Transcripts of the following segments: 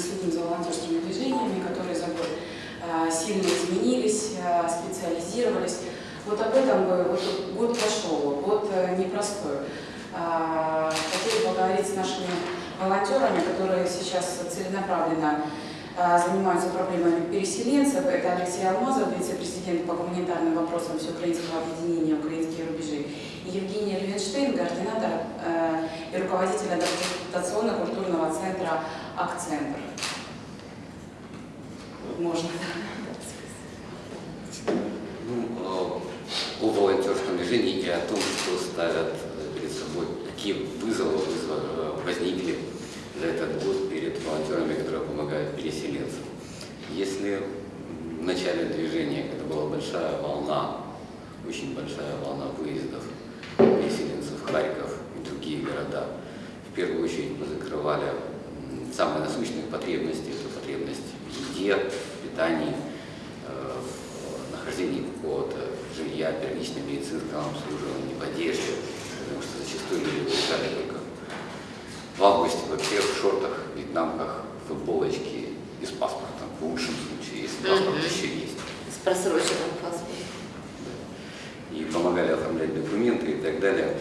следим за волонтерскими движениями, которые за год э, сильно изменились, э, специализировались. Вот об этом бы вот год прошел, год непростой. Хотели поговорить с нашими волонтерами, которые сейчас целенаправленно занимаются проблемами переселенцев. Это Алексей Алмазов, вице-президент по гуманитарным вопросам Всеукраинского объединения «Украинские рубежи», и Евгения Левенштейн, координатор э, и руководитель адаптационно-культурного центра «Акцентр». Можно, ну, о волонтерском движении и о том, что ставят перед собой, какие вызовы возникли за этот год перед волонтерами, которые помогают переселенцам. Если в начале движения, когда была большая волна, очень большая волна выездов переселенцев, Харьков и другие города, в первую очередь мы закрывали самые насущные потребности, это потребность в еде, питании, э, нахождении какого-то жилья, первичном медицинском обслуживании, в одежде, потому что зачастую люди выезжали только в августе вообще в шортах, вьетнамках, футболочке и с паспортом, в лучшем случае, если паспорт mm -hmm. еще есть. С просроченным паспортом. Да. И помогали оформлять документы и так далее.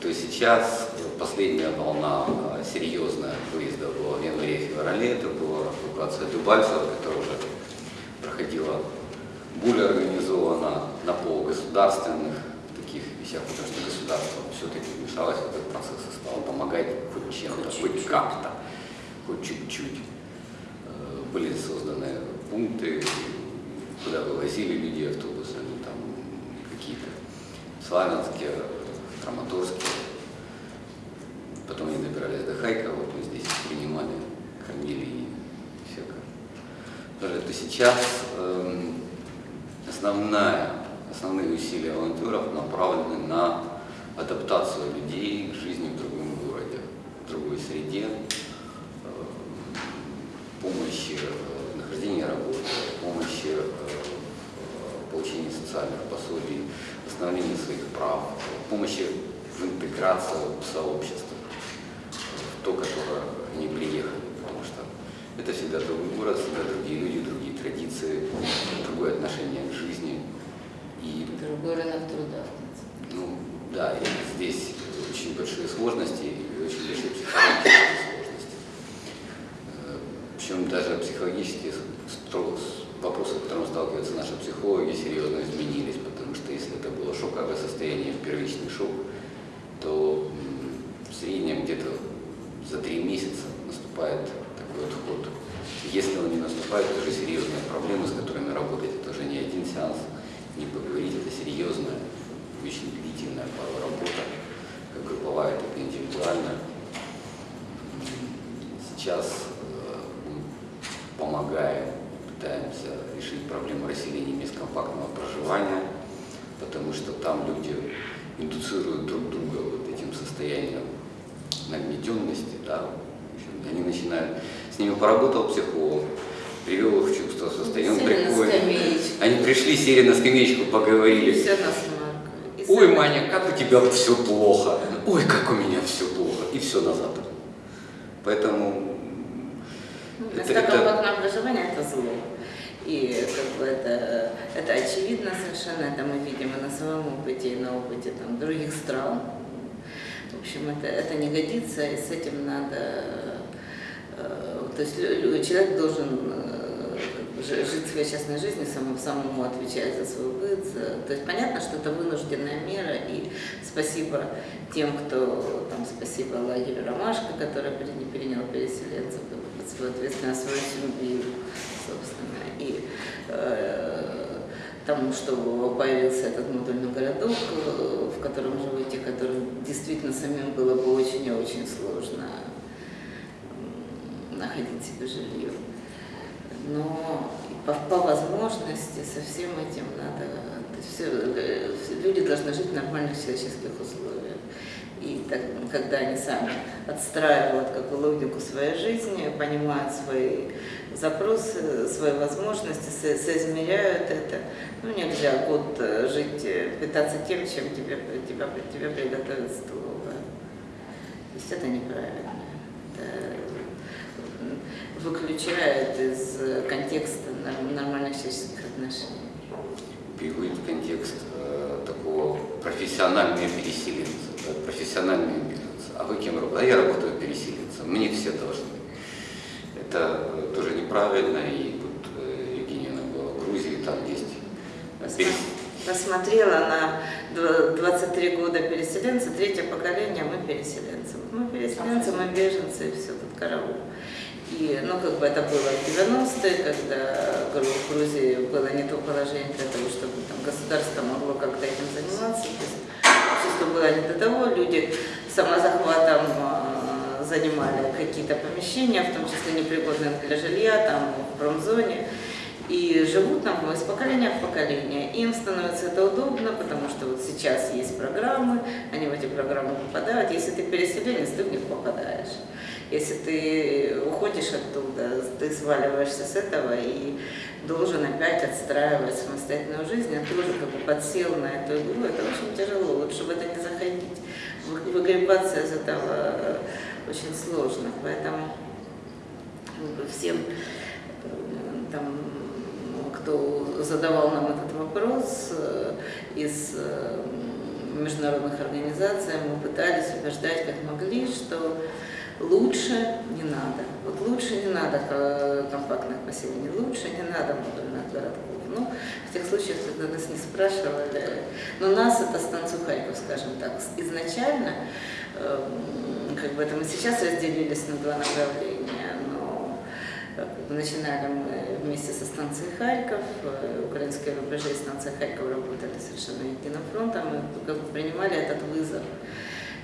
То сейчас последняя волна а, серьезная выезда была в январе-феврале, это была эвакуация Дубальцева, которая уже проходила более организованно на полугосударственных таких вещах, потому что государство все-таки вмешалось в этот процесс и стало помогать хоть чем-то, хоть как-то, хоть чуть-чуть. Э, были созданы пункты, куда вывозили людей автобусами, там какие-то славянские, краматорские. Потом они добирались до Хайка, вот мы здесь принимали, кормили и всякое. То сейчас э, основная, основные усилия волонтеров направлены на адаптацию людей к жизни в другом городе, в другой среде, э, помощи э, нахождения работы, помощи э, получении социальных пособий, восстановлении своих прав, помощи в интеграцию в сообщество, в то, которое они приехали, потому что это всегда другой город, всегда другие люди, другие традиции, другое отношение к жизни. И, другой рынок труда. Ну, да, и здесь очень большие сложности и очень большие психологические сложности. Э, Причем даже психологические вопросы, с которыми сталкиваются наши психологи, серьезно изменились, потому что если это было шоковое состояние, первичный шок, то в среднем где-то за три месяца наступает такой отход. Если он не наступает, это уже серьезные проблемы, с которыми работать. Это уже не один сеанс, не поговорить, это серьезная, очень длительная порой работа, как групповая, так и индивидуальная. Сейчас э, мы помогаем, пытаемся решить проблему расселения бескомпактного проживания, потому что там люди индуцируют друг друга вот этим состоянием нагнетенности, да, они начинают, с ними поработал психолог, привел их в чувство состояния, он приходит, они пришли, сели на скамеечку, поговорили. Все Ой, Тебя все плохо. Ой, как у меня все плохо. И все назад. Поэтому... Ну, это, это... образование это зло. И как бы это, это очевидно совершенно, это мы видим и на своем опыте, и на опыте там, других стран. В общем, это, это не годится, и с этим надо... Э, то есть человек должен э, жить своей частной жизнью, самому, самому отвечать за свой быт. То есть понятно, что это вынужденная мера, и спасибо тем, кто, там, спасибо лагерю «Ромашка», который перенял переселенцев под свою ответственность, свою семью, собственно. И э, тому, что появился этот модульный городок, э, в котором живут те, которым действительно самим было бы очень и очень сложно находить себе жилье но по, по возможности со всем этим надо, все, люди должны жить в нормальных человеческих условиях. И так, когда они сами отстраивают какую логику своей жизни, понимают свои запросы, свои возможности, со соизмеряют это, ну нельзя год э, жить, э, питаться тем, чем тебе, тебя, тебе приготовят столовая. То есть это неправильно. Это, выключает из контекста нормальных человеческих отношений. В контекст э, такого профессионального переселенца, да, профессионального беженца. А вы кем работаете? А я работаю переселенцем. Мне все должны. Это э, тоже неправильно, и тут э, Евгения была в Грузии, там есть перес... Посмотрела на 23 года переселенца, третье поколение, мы переселенцы. Мы переселенцы, мы беженцы, и все тут караул. И, ну, как бы это было в 90-е, когда в Грузии было не то положение для того, чтобы там государство могло как-то этим заниматься. То есть, общество было не до того, люди самозахватом э, занимали какие-то помещения, в том числе непригодные для жилья, там, в промзоне и живут там из поколения в поколение. Им становится это удобно, потому что вот сейчас есть программы, они в эти программы попадают. Если ты переселенец, ты в них попадаешь. Если ты уходишь оттуда, ты сваливаешься с этого и должен опять отстраивать самостоятельную жизнь, а ты уже как бы подсел на эту игру, это очень тяжело, лучше в это не заходить. Выгребаться из этого очень сложно, поэтому всем там кто задавал нам этот вопрос э, из э, международных организаций, мы пытались убеждать как могли, что лучше не надо. Вот лучше не надо компактных поселений, лучше не надо модульных городков. Ну, в тех случаях, когда нас не спрашивали, но нас это станцию Харьков, скажем так, изначально, эм, как бы это мы сейчас разделились на два направления, Начинали мы вместе со станцией Харьков, э, украинские рубежи и станция Харьков работали совершенно единым фронтом, бы принимали этот вызов,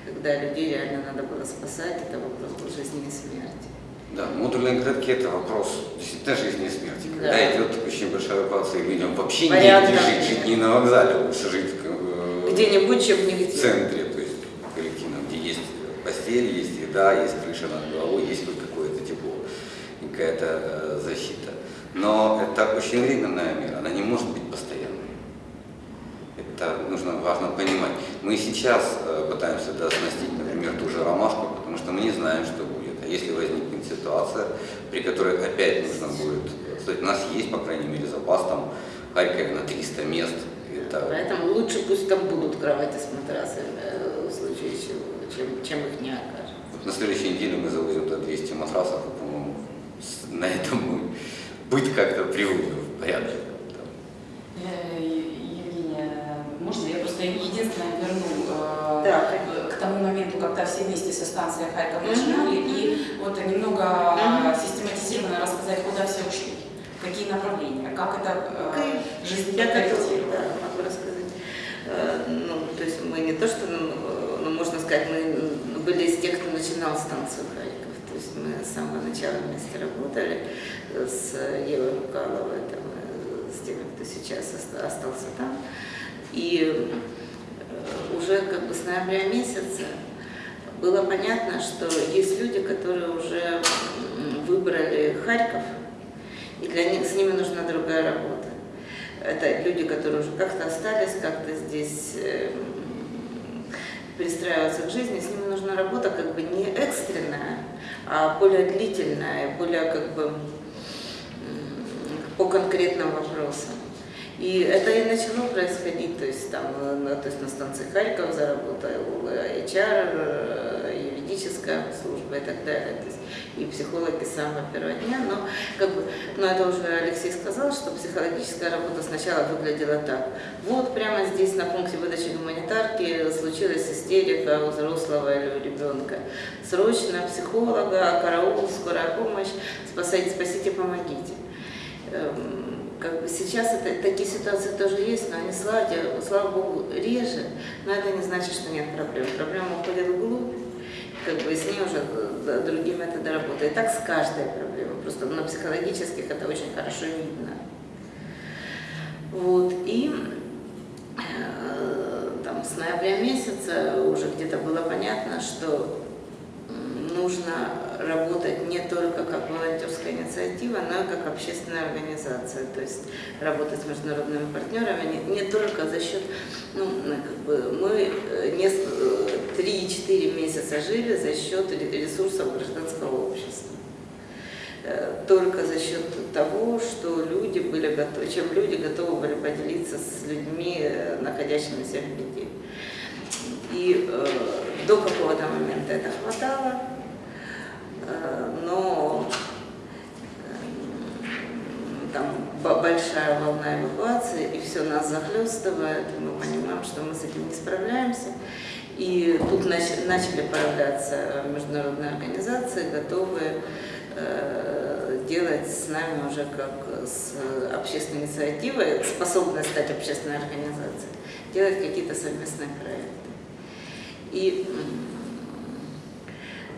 когда людей реально надо было спасать, это вопрос был жизни и смерти. Да, модульные городки – это вопрос действительно жизни и смерти. Когда да. идет очень большая эвакуация, людям вообще Порядка. негде жить, жить не на вокзале, лучше жить э, где-нибудь, чем нигде. В центре, то есть коллективном, где есть постель, есть еда, есть крыша над головой, есть хоть какое-то тепло какая-то э, защита. Но это очень временная мера, она не может быть. Это нужно, важно понимать. Мы сейчас э, пытаемся да, оснастить, например, ту же ромашку, потому что мы не знаем, что будет. А если возникнет ситуация, при которой опять нужно будет... Кстати, у нас есть, по крайней мере, запас там в Харькове на 300 мест. Это... Поэтому лучше пусть там будут кровати с матрасами э, в случае чего, чем, чем их не окажем. Вот на следующей неделе мы завозим туда 200 матрасов, по-моему, на этом быть как-то приводим в порядок. Э, Евгения, можно я просто единственное верну э, да. к тому моменту, когда все вместе со станцией Харьков начинали, и вот немного -hmm. систематизированно рассказать, куда все ушли, какие направления, как это э, жизнь Я корректировала. Да, могу рассказать. Э, ну, то есть мы не то, что, ну, ну можно сказать, мы были из тех, кто начинал станцию Харьков есть мы с самого начала вместе работали с Евой Лукаловой, там, с теми, кто сейчас остался там. И э, уже как бы с ноября месяца было понятно, что есть люди, которые уже выбрали Харьков, и для них с ними нужна другая работа. Это люди, которые уже как-то остались, как-то здесь эм, перестраиваться к жизни, с ними нужна работа как бы не экстренная, а более длительная, более как бы по конкретным вопросам. И это и начало происходить, то есть там, на, то есть на станции Харьков заработал HR, юридическая служба и так далее. То есть и психологи с самого первого дня, но, как бы, но это уже Алексей сказал, что психологическая работа сначала выглядела так. Вот прямо здесь на пункте выдачи гуманитарки случилась истерика у взрослого или у ребенка. Срочно психолога, караул, скорая помощь, спасайте, спасите, помогите. Как бы сейчас это, такие ситуации тоже есть, но они, слава, слава богу, реже, но это не значит, что нет проблем. Проблема уходит вглубь, как бы с ней уже другие методы работы. И так с каждой проблемой. Просто на психологических это очень хорошо видно. Вот. И э, там с ноября месяца уже где-то было понятно, что нужно работать не только как волонтерская инициатива, но и как общественная организация. То есть работать с международными партнерами не, не только за счет, ну, как бы мы э, не 3-4 месяца жили за счет ресурсов гражданского общества. э, только за счет того, что люди были готовы, чем люди готовы были поделиться с людьми, э, находящимися в беде. И э, до какого-то момента это хватало, э, но э, там большая волна эвакуации, и все нас захлестывает, мы понимаем, что мы с этим не справляемся. И тут начали появляться международные организации, готовые э, делать с нами уже как с общественной инициативой, способной стать общественной организацией, делать какие-то совместные проекты. И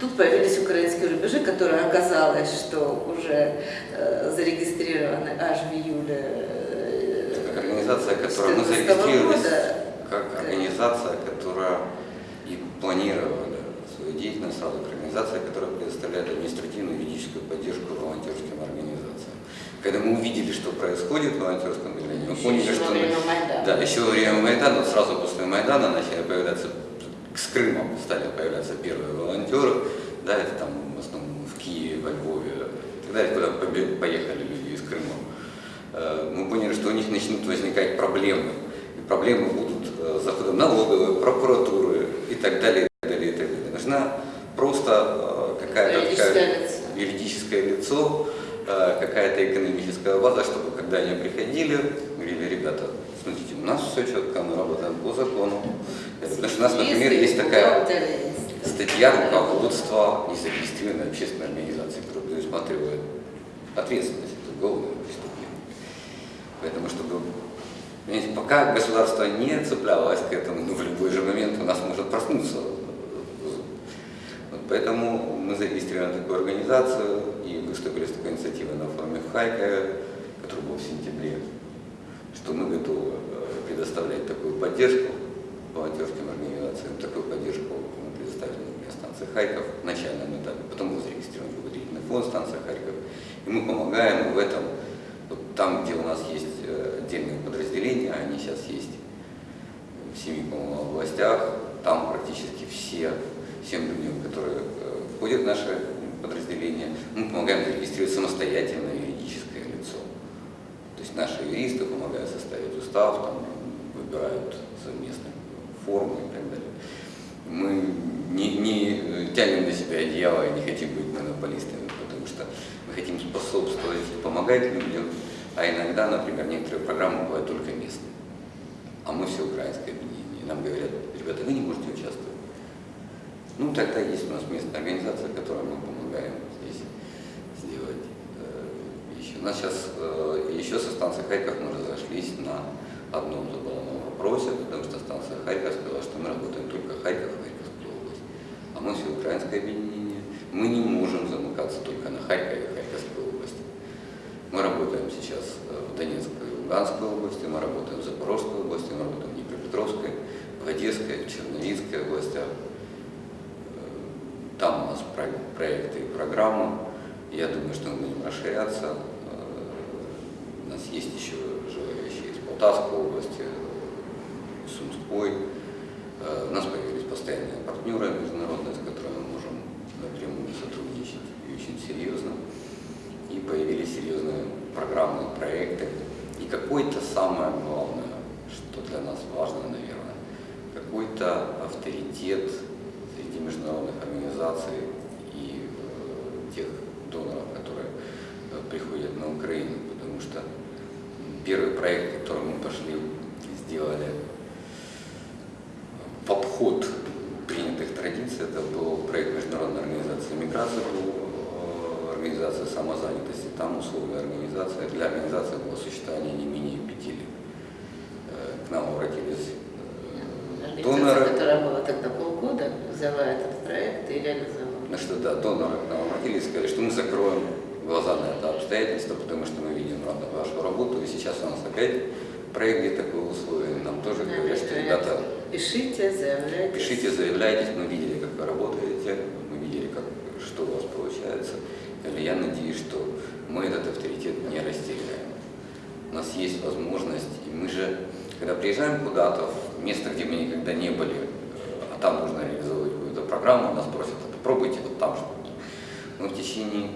тут появились украинские рубежи, которые оказалось, что уже э, зарегистрированы аж в июле. Э, организация, которая мы зарегистрировались года. как организация, которая и планировали свою деятельность сразу как организация, которая предоставляет административную и юридическую поддержку волонтерским организациям. Когда мы увидели, что происходит в волонтерском движении, мы поняли, еще что... Мы, да, еще во время Майдана, сразу после Майдана начали появляться, с Крымом стали появляться первые волонтеры, да, это там в основном в Киеве, во Львове, и так далее, куда поехали люди из Крыма. Э, мы поняли, что у них начнут возникать проблемы, и проблемы будут э, заходом налоговой, прокуратуры и так далее, и так далее, и так далее. Нужна просто э, какая-то юридическое, юридическое лицо, какая-то экономическая база, чтобы когда они приходили, говорили, ребята, смотрите, у нас все четко, мы работаем по закону. Потому что у нас, например, есть такая статья руководства незарегистрированной общественной организации, которая предусматривает ответственность за уголовное преступление. Поэтому, чтобы Понимаете, пока государство не цеплялось к этому, ну, в любой же момент у нас может проснуться. Вот поэтому мы зарегистрировали такую организацию и выступили с такой инициативой на форуме в Харькове, который был в сентябре, что мы готовы э, предоставлять такую поддержку волонтерским организациям. Такую поддержку мы предоставили, например, станции Харьков в начальном этапе, потом мы зарегистрировали благотворительный фонд станция Харьков, и мы помогаем в этом, вот там, где у нас есть отдельные подразделения, они сейчас есть в семи, областях, там практически все, всем людям, которые э, входят в наши подразделения, мы помогаем зарегистрировать. То есть наши юристы помогают составить устав, там, выбирают совместные формы и так далее. Мы не, не тянем на себя одеяло и не хотим быть монополистами, потому что мы хотим способствовать, помогать людям, а иногда, например, некоторые программы бывают только местные. А мы все украинское объединение. Нам говорят, ребята, вы не можете участвовать. Ну, тогда есть у нас местная организация, которой мы помогаем здесь сделать э, вещи. У нас сейчас э, еще со станции Харьков мы разошлись на одном заболонном вопросе, потому что станция Харьков сказала, что мы работаем только Харьков, Харьковская область. А мы все украинское объединение. Мы не можем замыкаться только на Харькове, мы работаем сейчас э, в Донецкой и Луганской области, мы работаем в Запорожской области, мы работаем в Днепропетровской, в Одесской, в Черновицкой областях. Э, там у нас проекты и программы. Я думаю, что мы будем расширяться. Э, нас есть еще желающие из Полтавской области, Сумской. У нас появились постоянные партнеры международные, с которыми мы можем напрямую сотрудничать и очень серьезно и появились серьезные программы, проекты. И какой-то самое главное, что для нас важно, наверное, какой-то авторитет среди международных организаций и э, тех доноров, которые э, приходят на Украину, потому что первый проект, который мы пошли, сделали в обход принятых традиций, это был проект Международной организации миграции по организация самозанятости, там условия организации, для организации было существование не менее пяти лет. К нам обратились э, доноры. которая была тогда полгода, взяла этот проект и реализовала. Ну что да, доноры к нам обратились и сказали, что мы закроем глаза на это обстоятельство, потому что мы видим вашу работу, и сейчас у нас опять проект, где такое условие, нам тоже говорят, что ребята... Пишите, заявляйтесь. Пишите, заявляйтесь, мы видели, как вы работаете, мы видели, как, что у вас получается. Или я надеюсь, что мы этот авторитет не растеряем. У нас есть возможность, и мы же, когда приезжаем куда-то, в место, где мы никогда не были, а там нужно реализовывать какую-то программу, нас просят, попробуйте вот там что-то. Мы в течение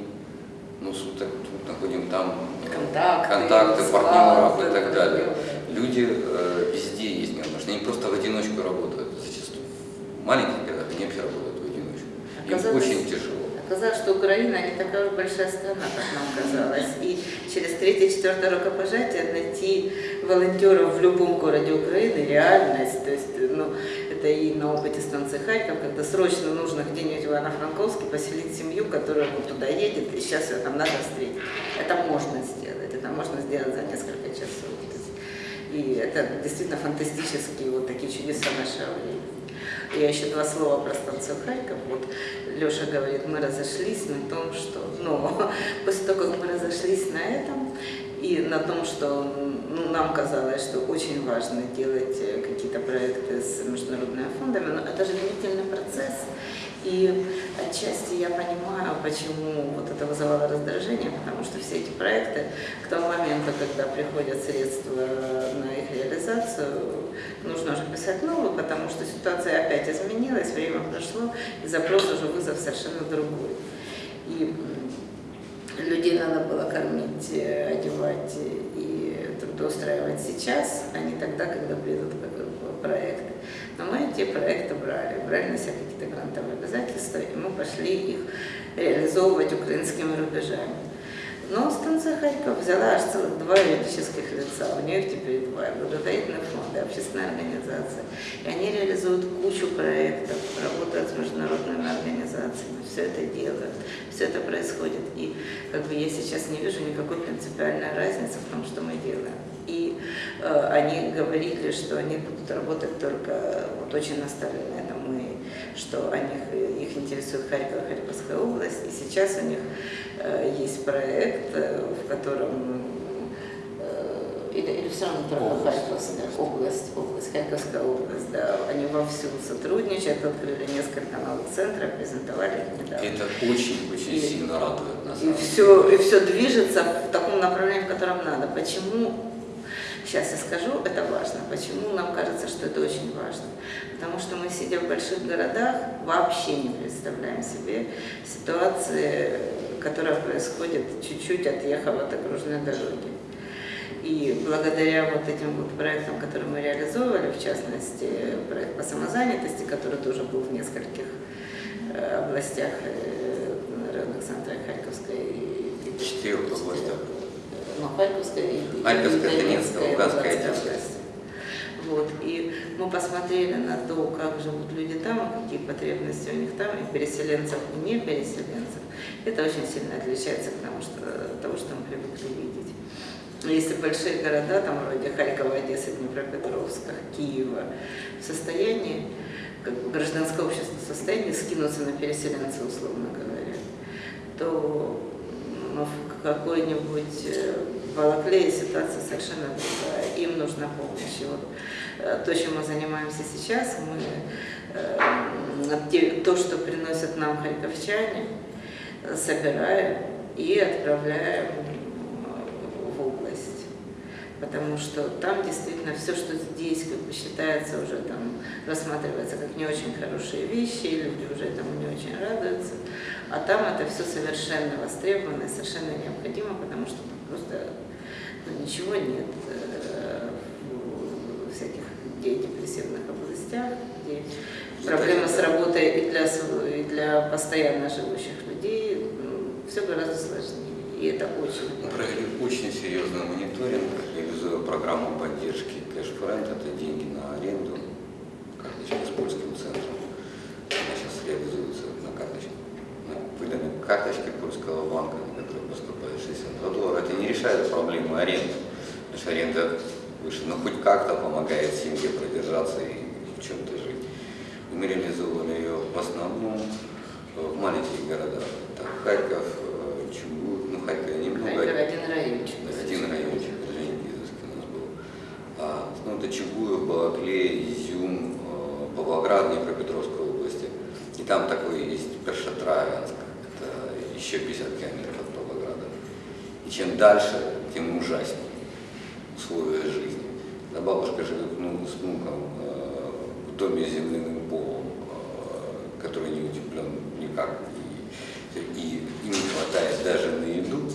ну, так, находим там контакты, контакты партнеров и так далее. Люди э, везде есть неравнодушные, они просто в одиночку работают зачастую. В маленьких городах они вообще работают в одиночку. Им Оказалось- очень тяжело. Оказалось, что Украина не такая большая страна, как нам казалось. И через третье-четвертое рукопожатие найти волонтеров в любом городе Украины реальность. То есть, ну, это и на опыте станции Харьков, когда срочно нужно где-нибудь в Ивано-Франковске поселить семью, которая вот туда едет, и сейчас ее там надо встретить. Это можно сделать, это можно сделать за несколько часов. И это действительно фантастические вот такие чудеса нашего времени. Я еще два слова про станцию Харьков. Вот Леша говорит, мы разошлись на том, что... Ну, после того, как мы разошлись на этом, и на том, что ну, нам казалось, что очень важно делать э, какие-то проекты с международными фондами, но это же длительный процесс. И отчасти я понимаю, почему вот это вызывало раздражение, потому что все эти проекты к тому моменту, когда приходят средства на их реализацию, нужно уже писать новые, потому что ситуация опять изменилась, время прошло, и запрос уже вызов совершенно другой. И людей надо было кормить, э, одевать и трудоустраивать сейчас, а не тогда, когда придут проекты. Но мы эти проекты брали, брали на себя какие-то грантовые обязательства, и мы пошли их реализовывать украинскими рубежами. Но станция Харьков взяла аж целых два юридических лица, у нее теперь два, благотворительные фонды, общественная организация. И они реализуют кучу проектов, работают с международными организациями, все это делают, все это происходит. И как бы я сейчас не вижу никакой принципиальной разницы в том, что мы делаем. И э, они говорили, что они будут работать только, вот очень наставили на этом мы, что они, их интересует Харьков и Харьковская область, и сейчас у них есть проект, э, в котором э, или, или все равно только Область. Харьковская область, область, Харьковская область, да, они вовсю сотрудничают, открыли несколько новых центров, презентовали их недавно. Это очень-очень сильно радует на И все, и все движется в таком направлении, в котором надо. Почему? Сейчас я скажу, это важно. Почему нам кажется, что это очень важно? Потому что мы, сидя в больших городах, вообще не представляем себе ситуации, которая происходит чуть-чуть отъехав от окружной дороги. И благодаря вот этим вот проектам, которые мы реализовывали, в частности, проект по самозанятости, который тоже был в нескольких э, областях э, районных центрах Харьковской и четырех областях. ну, Харьковская и Харьковская, Донецкая, Луганская, Луганская область. Вот, и мы посмотрели на то, как живут люди там, какие потребности у них там, и переселенцев, и не переселенцев. Это очень сильно отличается от того, что, от того, что мы привыкли видеть. Если большие города, там вроде Харькова, Одессы, Днепропетровска, Киева, в состоянии, как бы гражданское общество в состоянии скинуться на переселенца, условно говоря, то ну, в какой-нибудь э, Балаклее ситуация совершенно другая. Им нужна помощь. Вот э, то, чем мы занимаемся сейчас, мы э, то, что приносят нам харьковчане, собираем и отправляем э, в область. Потому что там действительно все, что здесь как бы считается уже там, рассматривается как не очень хорошие вещи, и люди уже этому не очень радуются. А там это все совершенно востребовано и совершенно необходимо, потому что просто ничего нет э, в всяких где депрессивных областях, где проблема с работой и для, и для постоянно живущих людей, все гораздо сложнее. И это очень Мы провели очень серьезный мониторинг, реализуя программу поддержки cash for rent, это деньги на аренду, карточки с польским центром. Она сейчас реализуется на карточке. Выданной карточке польского банка, на которую поступает 62 доллара. Это не решает проблему аренды, потому что аренда выше, но хоть как-то помогает семье продержаться и в чем-то жить. Мы реализовывали ее в основном э, в маленьких городах. Это Харьков, э, Чугуев, ну Харьков немного. Харьков один райончик. Да, один райончик, Женя Гизовский у нас был. А, ну, это Чугуев, Балаклей, Изюм, э, Павлоград, Днепропетровской области. И там такой есть Першотравянск, это еще 50 километров. И чем дальше, тем ужаснее условия жизни. Да, бабушка живет ну, с внуком э, в доме с земляным полом, э, который не утеплен никак. И и им не хватает даже на еду,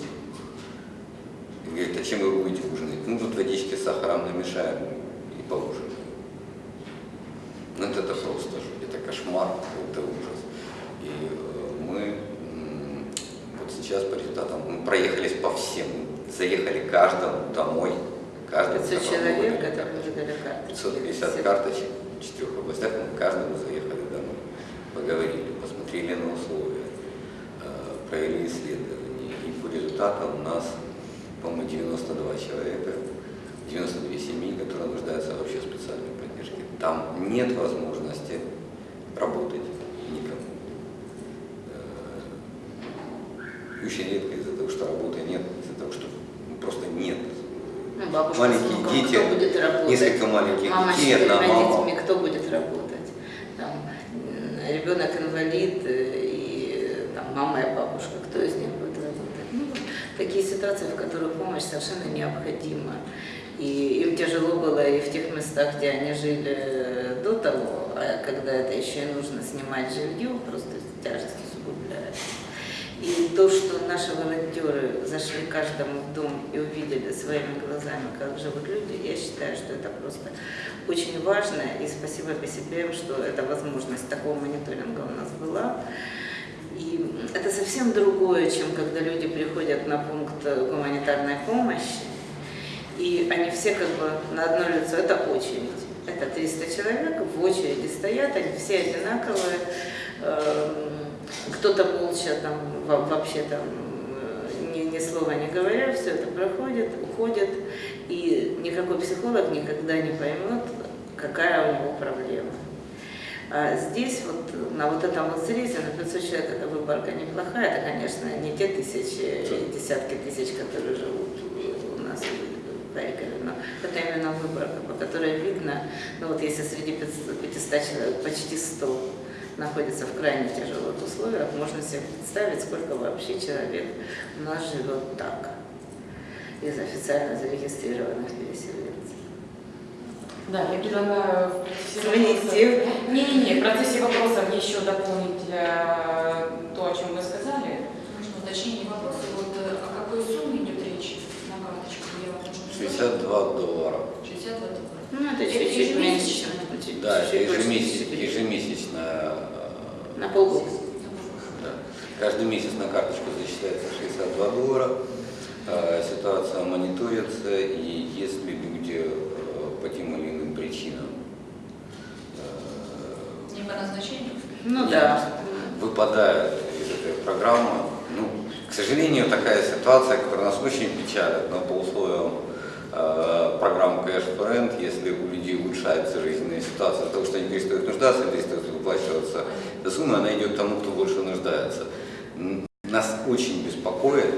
и говорит, а чем вы будете ужинать? Ну, тут водички с сахаром намешаем и поужинаем. Ну, это, это просто, это кошмар, это ужас. И э, мы вот сейчас по результатам мы проехались по всем, заехали каждому домой, каждому. 500 которому человек, это выдали карточки. 550 Все. карточек в четырех областях, мы каждому заехали домой, поговорили, посмотрели на условия, э, провели исследования. И по результатам у нас, по-моему, 92 человека, 92 семьи, которые нуждаются вообще в специальной поддержке. Там нет возможности работать никому. Э, Очень редко что работы нет, из-за того, что ну, просто нет Ну, бабушка Маленькие внуком, дети, кто будет работать? несколько маленьких мама детей, одна мама. детьми, кто будет работать? Там, м, ребенок инвалид э, и там, мама и бабушка, кто из них будет работать? Ну, такие ситуации, в которых помощь совершенно необходима. И им тяжело было и в тех местах, где они жили э, до того, а когда это еще и нужно снимать жилье, просто тяжесть усугубляется. И то, что наши волонтеры зашли каждому в дом и увидели своими глазами, как живут люди, я считаю, что это просто очень важно. И спасибо ПСБМ, что эта возможность такого мониторинга у нас была. И это совсем другое, чем когда люди приходят на пункт гуманитарной помощи, и они все как бы на одно лицо, это очередь. Это 300 человек, в очереди стоят, они все одинаковые. Эм, Кто-то молча там вообще там э, ни, ни слова не говоря, все это проходит, уходит, и никакой психолог никогда не поймет, какая у него проблема. А здесь вот на вот этом вот срезе на 500 человек эта выборка неплохая, это, конечно, не те тысячи, десятки тысяч, которые живут у нас в Харькове, но это именно выборка, по которой видно, ну вот если среди 500, 500 человек почти 100 находится в крайне тяжелых условиях, можно себе представить, сколько вообще человек у нас живет так, из официально зарегистрированных переселенцев. Да, я предлагаю в процессе Звоните. Не-не-не, в процессе вопросов еще дополнить э, то, о чем вы сказали. Можно уточнение вопроса. Вот э, о какой сумме идет речь на карточку? Я может, 62 доллара. 62 доллара. Ну, это чуть-чуть ежемесячно? меньше, чем Да, это чуть-чуть больше ежемесяч- тысячи. ежемесячная. На полгода. Да. Каждый месяц на карточку зачисляется 62 доллара. Э, Ситуация мониторится, и если люди э, по тем или иным причинам э, Не по назначению? Ну да. выпадают из этой программы. Ну, к сожалению, такая ситуация, которая нас очень печалит, но по условиям э, программы Cash for Rent, если у людей улучшается жизненная ситуация, от того, что они перестают нуждаться, перестают выплачиваться эта сумма, она идет тому, кто больше нуждается. Нас очень беспокоит,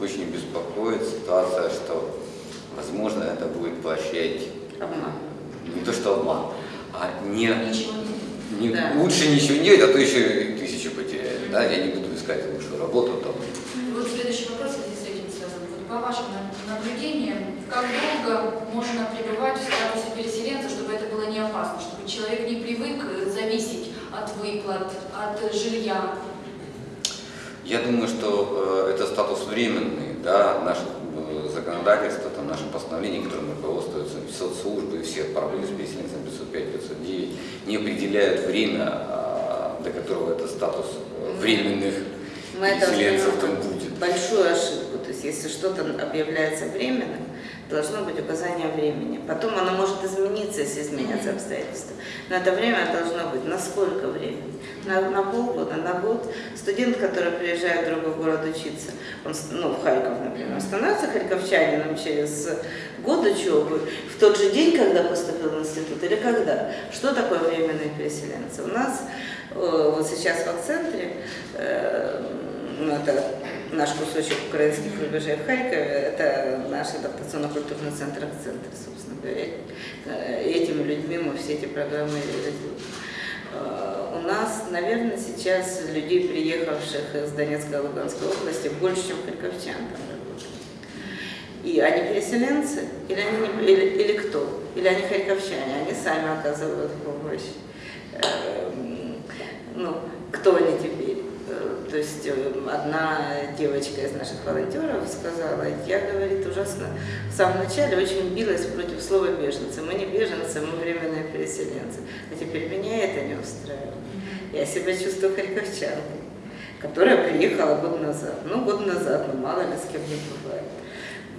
очень беспокоит ситуация, что, возможно, это будет поощрять Обман. не то что обман, а не Ничего не Да. Лучше ничего не делать, а то еще и тысячу потеряет. Да? Я не буду искать лучшую работу там. Вот следующий вопрос в связи с этим связан. Вот по вашим на- наблюдениям, как долго можно пребывать в статусе переселенца, чтобы это было не опасно, чтобы человек не привык э, зависеть от выплат, от жилья? Я думаю, что э, это статус временный, да, наше э, законодательство, там, наши постановления, которыми руководствуются соцслужбы и все правовые с переселенцами 505, 509, не определяют время, а, до которого этот статус временных Мы переселенцев там будет. большую ошибку. Есть если что-то объявляется временным, должно быть указание времени. Потом оно может измениться, если изменятся обстоятельства. Но это время должно быть на сколько времени? На, на полгода, на год. Студент, который приезжает в другой город учиться, он, ну, в Харьков, например, становится харьковчанином через год учебы, в тот же день, когда поступил в институт, или когда? Что такое временные переселенцы? У нас э, вот сейчас в акцентре, э, ну, это наш кусочек украинских рубежей в Харькове, это наш адаптационно-культурный центр «Акцентр», собственно говоря. Этими людьми мы все эти программы реализуем. Э, У нас, наверное, сейчас людей, приехавших из Донецкой и Луганской области, больше, чем харьковчан там работает. И они переселенцы, или, они не- или, или кто? Или они харьковчане, они сами оказывают помощь. Эм, Ну, кто они теперь? Э, То есть э, одна девочка из наших волонтеров сказала, я, говорит, ужасно в самом начале очень билась против слова беженцы. Мы не беженцы, мы временные переселенцы. А теперь меня это не устраивает. Я себя чувствую харьковчанкой, которая приехала год назад. Ну, год назад, ну мало ли с кем не бывает.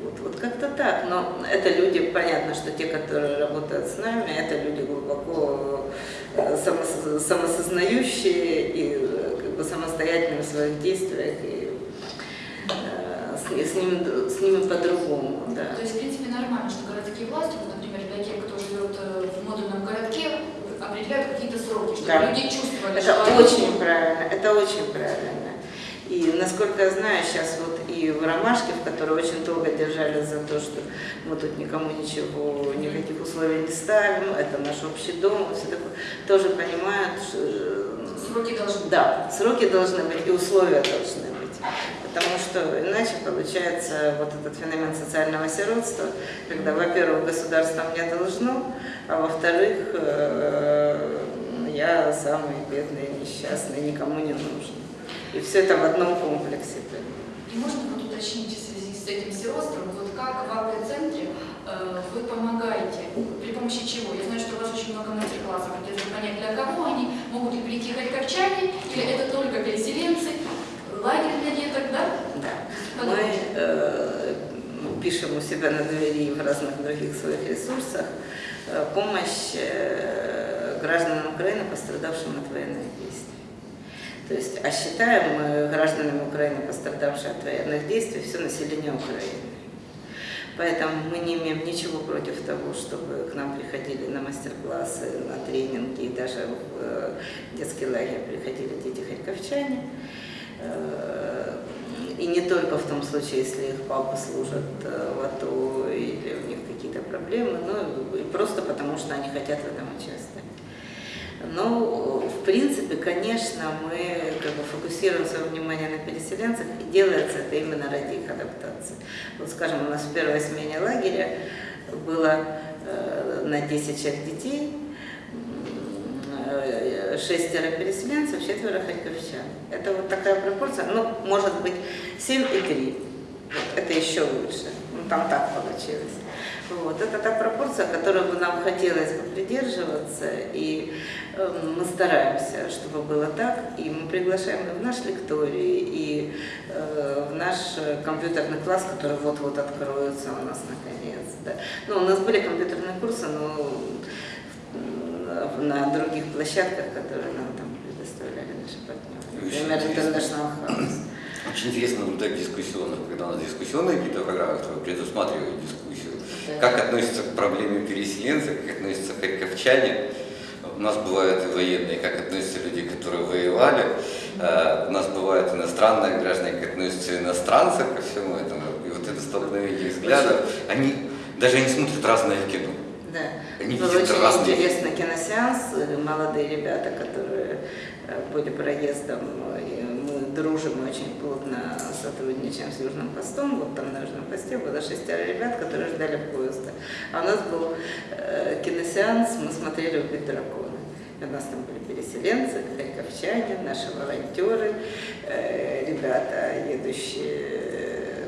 Вот, вот как-то так. Но это люди, понятно, что те, которые работают с нами, это люди глубоко э, самосознающие и э, самостоятельные в своих действиях. И, э, с, с, ними, с ними по-другому. Да. То есть, в принципе, нормально, что городские власти, вот, например, для тех, кто живет в модульном городке, определяют какие-то сроки, чтобы да. люди чувствовали, это что очень они... правильно, это очень правильно. И насколько я знаю, сейчас вот и в Ромашке, в которой очень долго держались за то, что мы тут никому ничего, никаких условий не ставим, это наш общий дом, все такое, тоже понимают, что... Э, сроки должны. Да, сроки должны быть и условия должны быть. Потому что иначе получается вот этот феномен социального сиротства, когда, во-первых, государство мне должно, а во-вторых, э, я самый бедный, несчастный, никому не нужен. И все это в одном комплексе. И можно вот уточнить в связи с этим сиротством, вот как в АП-центре э, вы помогаете, помощи чего? Я знаю, что у вас очень много мастер-классов, где понять, для кого они, могут ли прийти харьковчане, или это только переселенцы, лагерь для деток, да? Да. Мы э, пишем у себя на двери и в разных других своих ресурсах э, помощь э, гражданам Украины, пострадавшим от военных действий. То есть, а считаем мы гражданами Украины, пострадавшие от военных действий, все население Украины. Поэтому мы не имеем ничего против того, чтобы к нам приходили на мастер-классы, на тренинги, и даже в э, детский лагерь приходили дети харьковчане. Э, и не только в том случае, если их папа служит э, в АТО или у них какие-то проблемы, но и просто потому, что они хотят в этом участвовать. Но, в принципе, конечно, мы как бы фокусируем свое внимание на переселенцах, и делается это именно ради их адаптации. Вот, скажем, у нас в первой смене лагеря было э, на 10 человек детей, э, шестеро переселенцев, четверо харьковчан. Это вот такая пропорция, ну, может быть, 7 и 3. Вот, это еще лучше. Ну, там так получилось. Вот. Это та пропорция, которой бы нам хотелось бы придерживаться, и э, мы стараемся, чтобы было так, и мы приглашаем в наш лекторий, и э, в наш компьютерный класс, который вот-вот откроется у нас наконец. Да. Ну, у нас были компьютерные курсы, но на других площадках, которые нам там предоставляли наши партнеры. Например, International House. Очень интересно наблюдать дискуссионных, когда у нас дискуссионные какие-то программы, которые предусматривают дискуссию. Как относятся к проблеме переселенцев, как относятся харьковчане. У нас бывают и военные, как относятся люди, которые воевали. А, у нас бывают иностранные граждане, как относятся иностранцы ко всему этому. И вот это столкновение взглядов, они даже не смотрят разное кино. Да. Они Был очень разные. интересный киносеанс. Молодые ребята, которые э, были проездом дружим очень плотно сотрудничаем с Южным постом. Вот там на Южном посте было шестеро ребят, которые ждали поезда. А у нас был э, киносеанс, мы смотрели «Убить дракона». И у нас там были переселенцы, харьковчане, наши волонтеры, э, ребята, едущие э,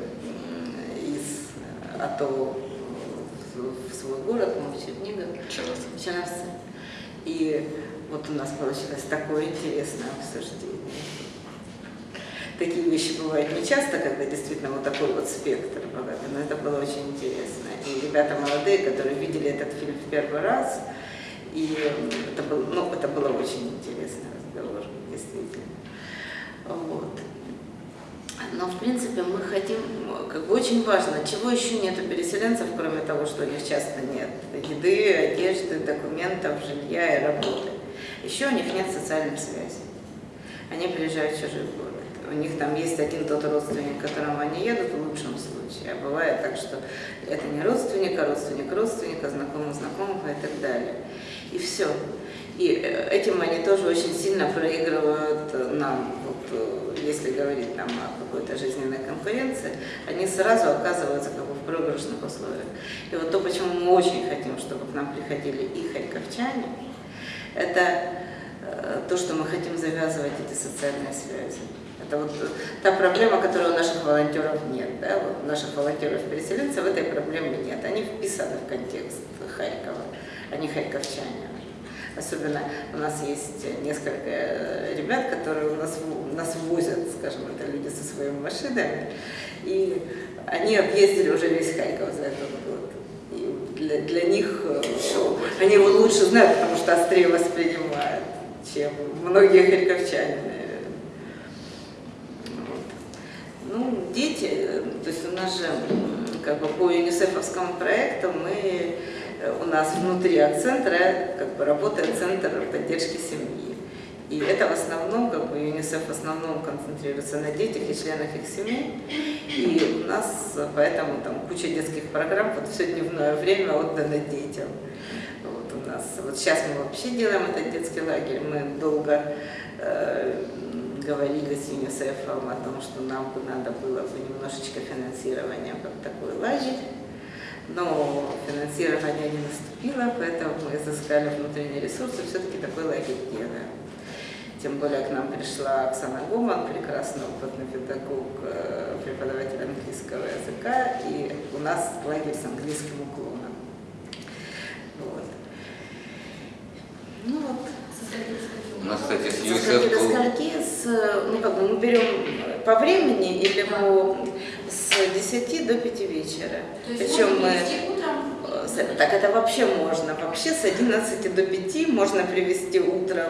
из АТО в свой город, мы в Чернигов, Черновцы. И вот у нас получилось такое интересное обсуждение такие вещи бывают не часто, когда действительно вот такой вот спектр богатый, но это было очень интересно. И ребята молодые, которые видели этот фильм в первый раз, и это, был, ну, это было очень интересный разговор, действительно. Вот. Но, в принципе, мы хотим, как бы очень важно, чего еще нет у переселенцев, кроме того, что у них часто нет еды, одежды, документов, жилья и работы. Еще у них нет социальных связей. Они приезжают в чужой город у них там есть один тот родственник, к которому они едут в лучшем случае. А бывает так, что это не родственник, а родственник родственника, знакомый знакомого и так далее. И все. И э, этим они тоже очень сильно проигрывают нам, вот, э, если говорить там о какой-то жизненной конкуренции, они сразу оказываются как бы в проигрышных условиях. И вот то, почему мы очень хотим, чтобы к нам приходили и харьковчане, это э, то, что мы хотим завязывать эти социальные связи. Это вот та проблема, которой у наших волонтеров нет. Да? Вот у наших волонтеров-переселенцев этой проблемы нет. Они вписаны в контекст Харькова, они харьковчане. Особенно у нас есть несколько ребят, которые у нас, нас возят, скажем, это люди со своими машинами, и они объездили уже весь Харьков за этот год. И для, для них э, они его лучше знают, потому что острее воспринимают, чем многие харьковчане, Вот. Ну, дети, э, то есть у нас же как бы по юнисефовскому проекту мы у нас внутри от центра как бы, работает центр поддержки семьи. И это в основном, как бы ЮНИСЕФ в основном концентрируется на детях и членах их семей. И у нас поэтому там куча детских программ, вот все дневное время отдано детям. Вот у нас, вот сейчас мы вообще делаем этот детский лагерь, мы долго э, говорили с ЮНИСЕФом о том, что нам бы надо было бы немножечко финансирования как такой лагерь но финансирование не наступило, поэтому мы изыскали внутренние ресурсы, все-таки такой лагерь делаем. Тем более к нам пришла Оксана Гоман, прекрасный опытный педагог, э, преподаватель английского языка, и у нас лагерь с английским уклоном. Вот. Ну вот. У нас, кстати, с ЮНИСЕФ... Со скольки, с, ну как бы мы берем по времени или по с 10 до 5 вечера. То есть Причем мы... утром? Э, так это вообще можно. Вообще с 11 до 5 можно привести утром.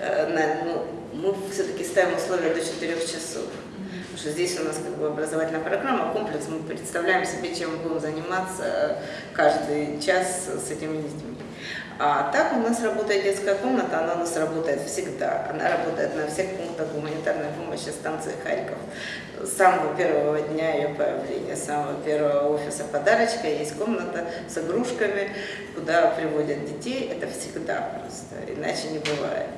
Э, на, ну, мы все-таки ставим условия до 4 часов. Потому что здесь у нас как бы образовательная программа, комплекс, мы представляем себе, чем будем заниматься каждый час с этими детьми. А так у нас работает детская комната, она у нас работает всегда. Она работает на всех пунктах гуманитарной помощи станции Харьков. С самого первого дня ее появления, с самого первого офиса подарочка есть комната с игрушками, куда приводят детей. Это всегда просто, иначе не бывает.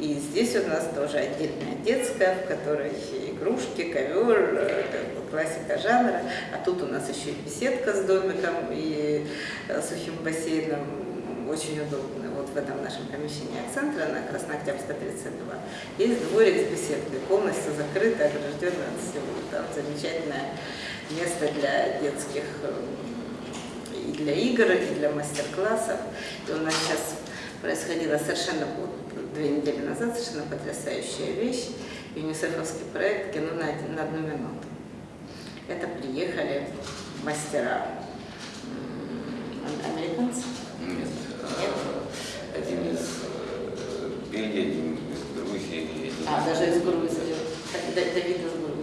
И здесь у нас тоже отдельная детская, в которой игрушки, ковер, э, классика жанра. А тут у нас еще и беседка с домиком и э, сухим бассейном очень удобно. Вот в этом нашем помещении центра на Краснооктябрьской 32 есть дворик с беседкой, полностью закрытый, огражденный от всего. Там замечательное место для детских э, и для игр, и для мастер-классов. И у нас сейчас происходила совершенно две недели назад совершенно потрясающая вещь. ЮНИСЕФовский проект «Кино на, один, на одну минуту». Это приехали мастера американцы, один из из Грузии. Один а, даже из Грузии. Давид из Грузии.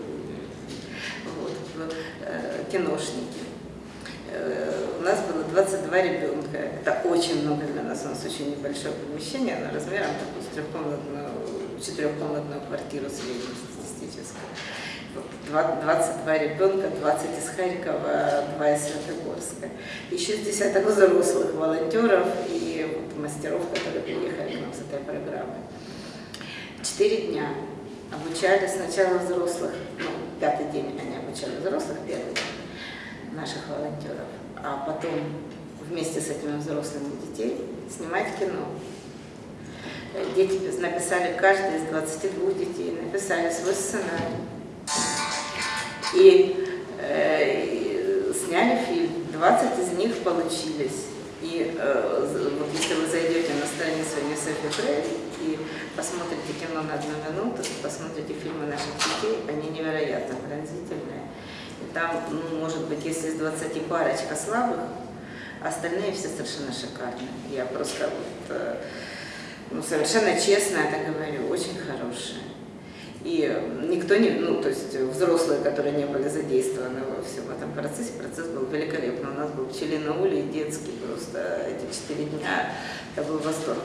Вот, э, киношники. Э, у нас было 22 ребенка. Это очень много для нас. У нас очень небольшое помещение, оно размером такую трехкомнатную, четырехкомнатную квартиру среднестатистическую. 22 ребенка, 20 из Харькова, 2 из Светогорска. Еще с взрослых волонтеров и вот мастеров, которые приехали к нам с этой программой. Четыре дня обучали сначала взрослых, ну, пятый день они обучали взрослых, первый день наших волонтеров, а потом вместе с этими взрослыми детей снимать кино. Дети написали, каждый из 22 детей написали свой сценарий и э, сняли фильм. 20 из них получились. И э, вот если вы зайдете на страницу UNICEF Украины и посмотрите кино на одну минуту, посмотрите фильмы наших детей, они невероятно пронзительные. И там, ну, может быть, если из 20 парочка слабых, остальные все совершенно шикарные. Я просто вот, э, ну, совершенно честно это говорю, очень хорошие. И никто не, ну, то есть взрослые, которые не были задействованы во всем этом процессе, процесс был великолепный. У нас был пчелиный улей детский, просто эти четыре дня, это был восторг.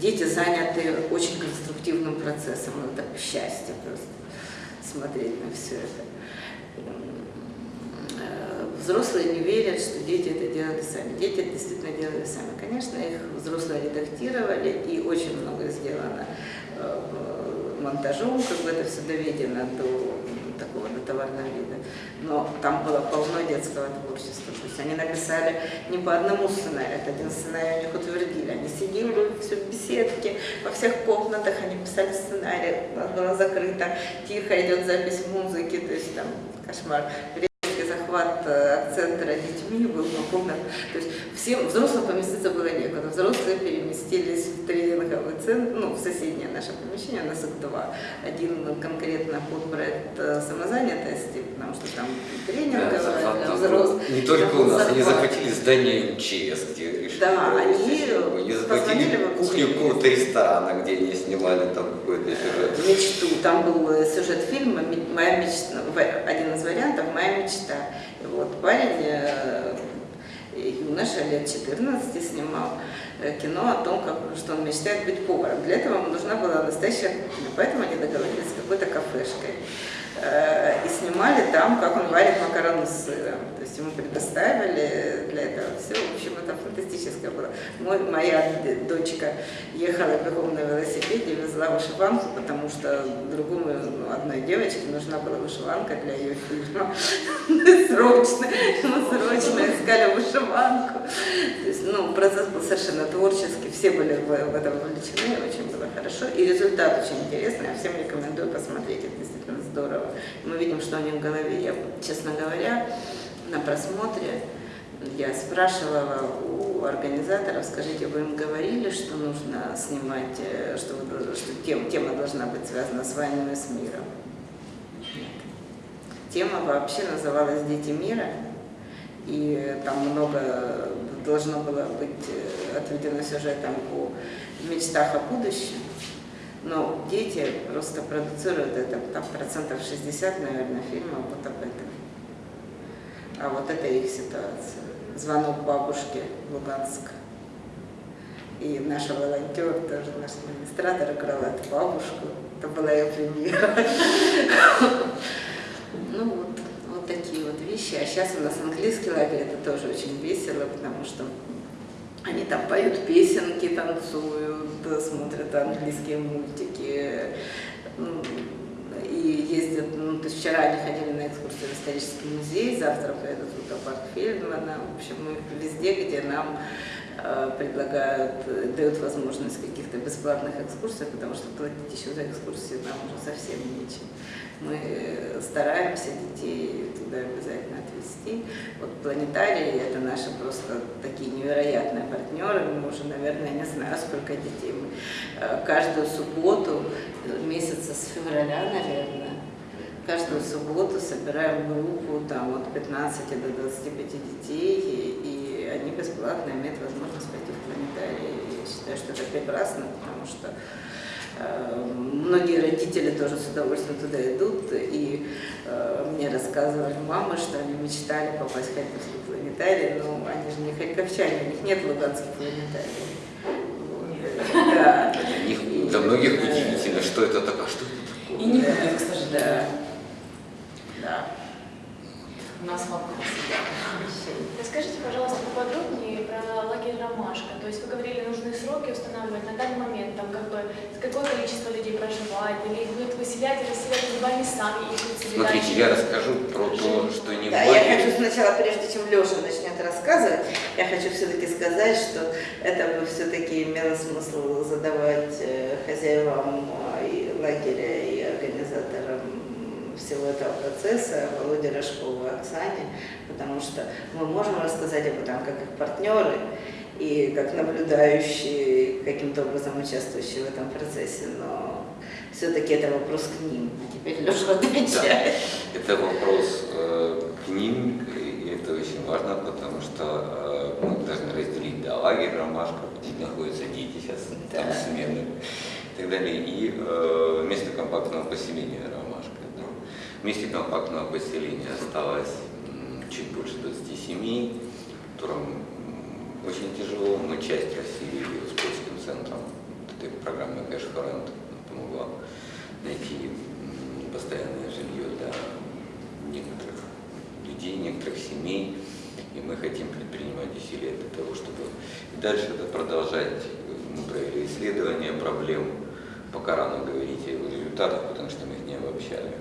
Дети заняты очень конструктивным процессом, это счастье просто смотреть на все это. Э, взрослые не верят, что дети это делали сами. Дети это действительно делали сами. Конечно, их взрослые редактировали, и очень много сделано э, монтажом, как бы это все доведено до такого до товарного вида. Но там было полно детского творчества. То есть они написали не по одному сценарию, это один сценарий у них утвердили. Они сидели все в беседке, во всех комнатах они писали сценарий, у нас было закрыто, тихо идет запись музыки, то есть там кошмар захват э, акцента детьми был напомнен. То есть всем взрослым поместиться было некуда. Взрослые переместились в тренинговый центр, ну, в соседнее наше помещение, у нас их два. Один конкретно под проект э, самозанятости, потому что там тренинговый да, для взрослых. Не только у нас, они захватили здание МЧС, где да, они, они захватили кухню какого-то ресторана, где они снимали там какой-то сюжет. Мечту. Там был э, сюжет фильма «Моя мечта», один из вариантов «Моя мечта». Вот парень, э, юноша лет 14 снимал э, кино о том, как, что он мечтает быть поваром. Для этого ему нужна была настоящая кухня, поэтому они договорились с какой-то кафешкой. Э, и снимали там, как он варит макароны с сыром. То есть ему предоставили для этого все. В общем, это фантастическое было. Мой, моя дочка ехала бегом на велосипеде, везла вышиванку, потому что другому, ну, одной девочке нужна была вышиванка для ее фильма. Срочно, мы срочно искали вышиванку. То есть, ну, процесс был совершенно творческий, все были в, этом вовлечены, очень было хорошо. И результат очень интересный, я всем рекомендую посмотреть, это здорово. Мы видим, что у них в голове. Я, честно говоря, на просмотре я спрашивала у организаторов, скажите, вы им говорили, что нужно снимать, э, что, что тем, тема должна быть связана с войной и с миром? Нет. Тема вообще называлась «Дети мира», и там много должно было быть э, отведено сюжетом о мечтах о будущем. Но дети просто продуцируют это, там процентов 60, наверное, фильмов вот об этом. А вот это их ситуация. Звонок бабушке Луганск. И наша волонтер, тоже наш администратор, играла эту бабушку. Это была ее премьера. Ну вот, вот такие вот вещи. А сейчас у нас английский лагерь, это тоже очень весело, потому что они там поют песенки, танцуют, смотрят английские мультики и ездят, ну, то есть вчера они ходили на экскурсию в исторический музей, завтра поедут в Лукопарк Фельдмана, в общем, мы везде, где нам э, предлагают, дают возможность каких-то бесплатных экскурсий, потому что платить еще за экскурсии нам уже совсем нечем мы стараемся детей туда обязательно отвезти. Вот планетарии – это наши просто такие невероятные партнеры. Мы уже, наверное, не знаю, сколько детей. Мы э, каждую субботу, месяца с февраля, наверное, каждую субботу собираем группу там, от 15 до 25 детей, и, они бесплатно имеют возможность пойти в планетарий. Я считаю, что это прекрасно, потому что многие родители тоже с удовольствием туда идут, и э, мне рассказывали мамы, что они мечтали попасть в Харьковский планетарий, но они же не харьковчане, у них нет луганских планетариев. Да. Для, многих удивительно, что это такое, что это такое. И не будет, к сожалению. Да. У нас вопрос. Расскажите, пожалуйста, поподробнее про лагерь «Ромашка». То есть вы говорили, нужны сроки устанавливать на данный момент, там как бы какое количество людей проживает, или будут выселять, или выселять либо они сами их Смотрите, я расскажу про то, что не да, в лагере. я хочу сначала, прежде чем Леша начнет рассказывать, я хочу все-таки сказать, что это бы все-таки имело смысл задавать э, хозяевам э, и лагеря, и всего этого процесса Володе Рожкову Оксане, потому что мы можем рассказать об этом как их партнеры и как наблюдающие, каким-то образом участвующие в этом процессе, но все-таки это вопрос к ним. А теперь Леша отвечает. Да, это вопрос э, к ним, и это очень важно, потому что э, мы должны разделить да, лагерь «Ромашка», где находятся дети сейчас, да. там смены и так далее, и э, место компактного поселения. Вместе компактного поселения осталось чуть больше 20 семей, которым очень тяжело. Мы часть рассеяли с польским центром. Этой программы Cash Rent помогла найти постоянное жилье для некоторых людей, некоторых семей. И мы хотим предпринимать усилия для того, чтобы и дальше это продолжать. Мы провели исследование проблем, пока рано говорить о результатах, потому что мы их не обобщали.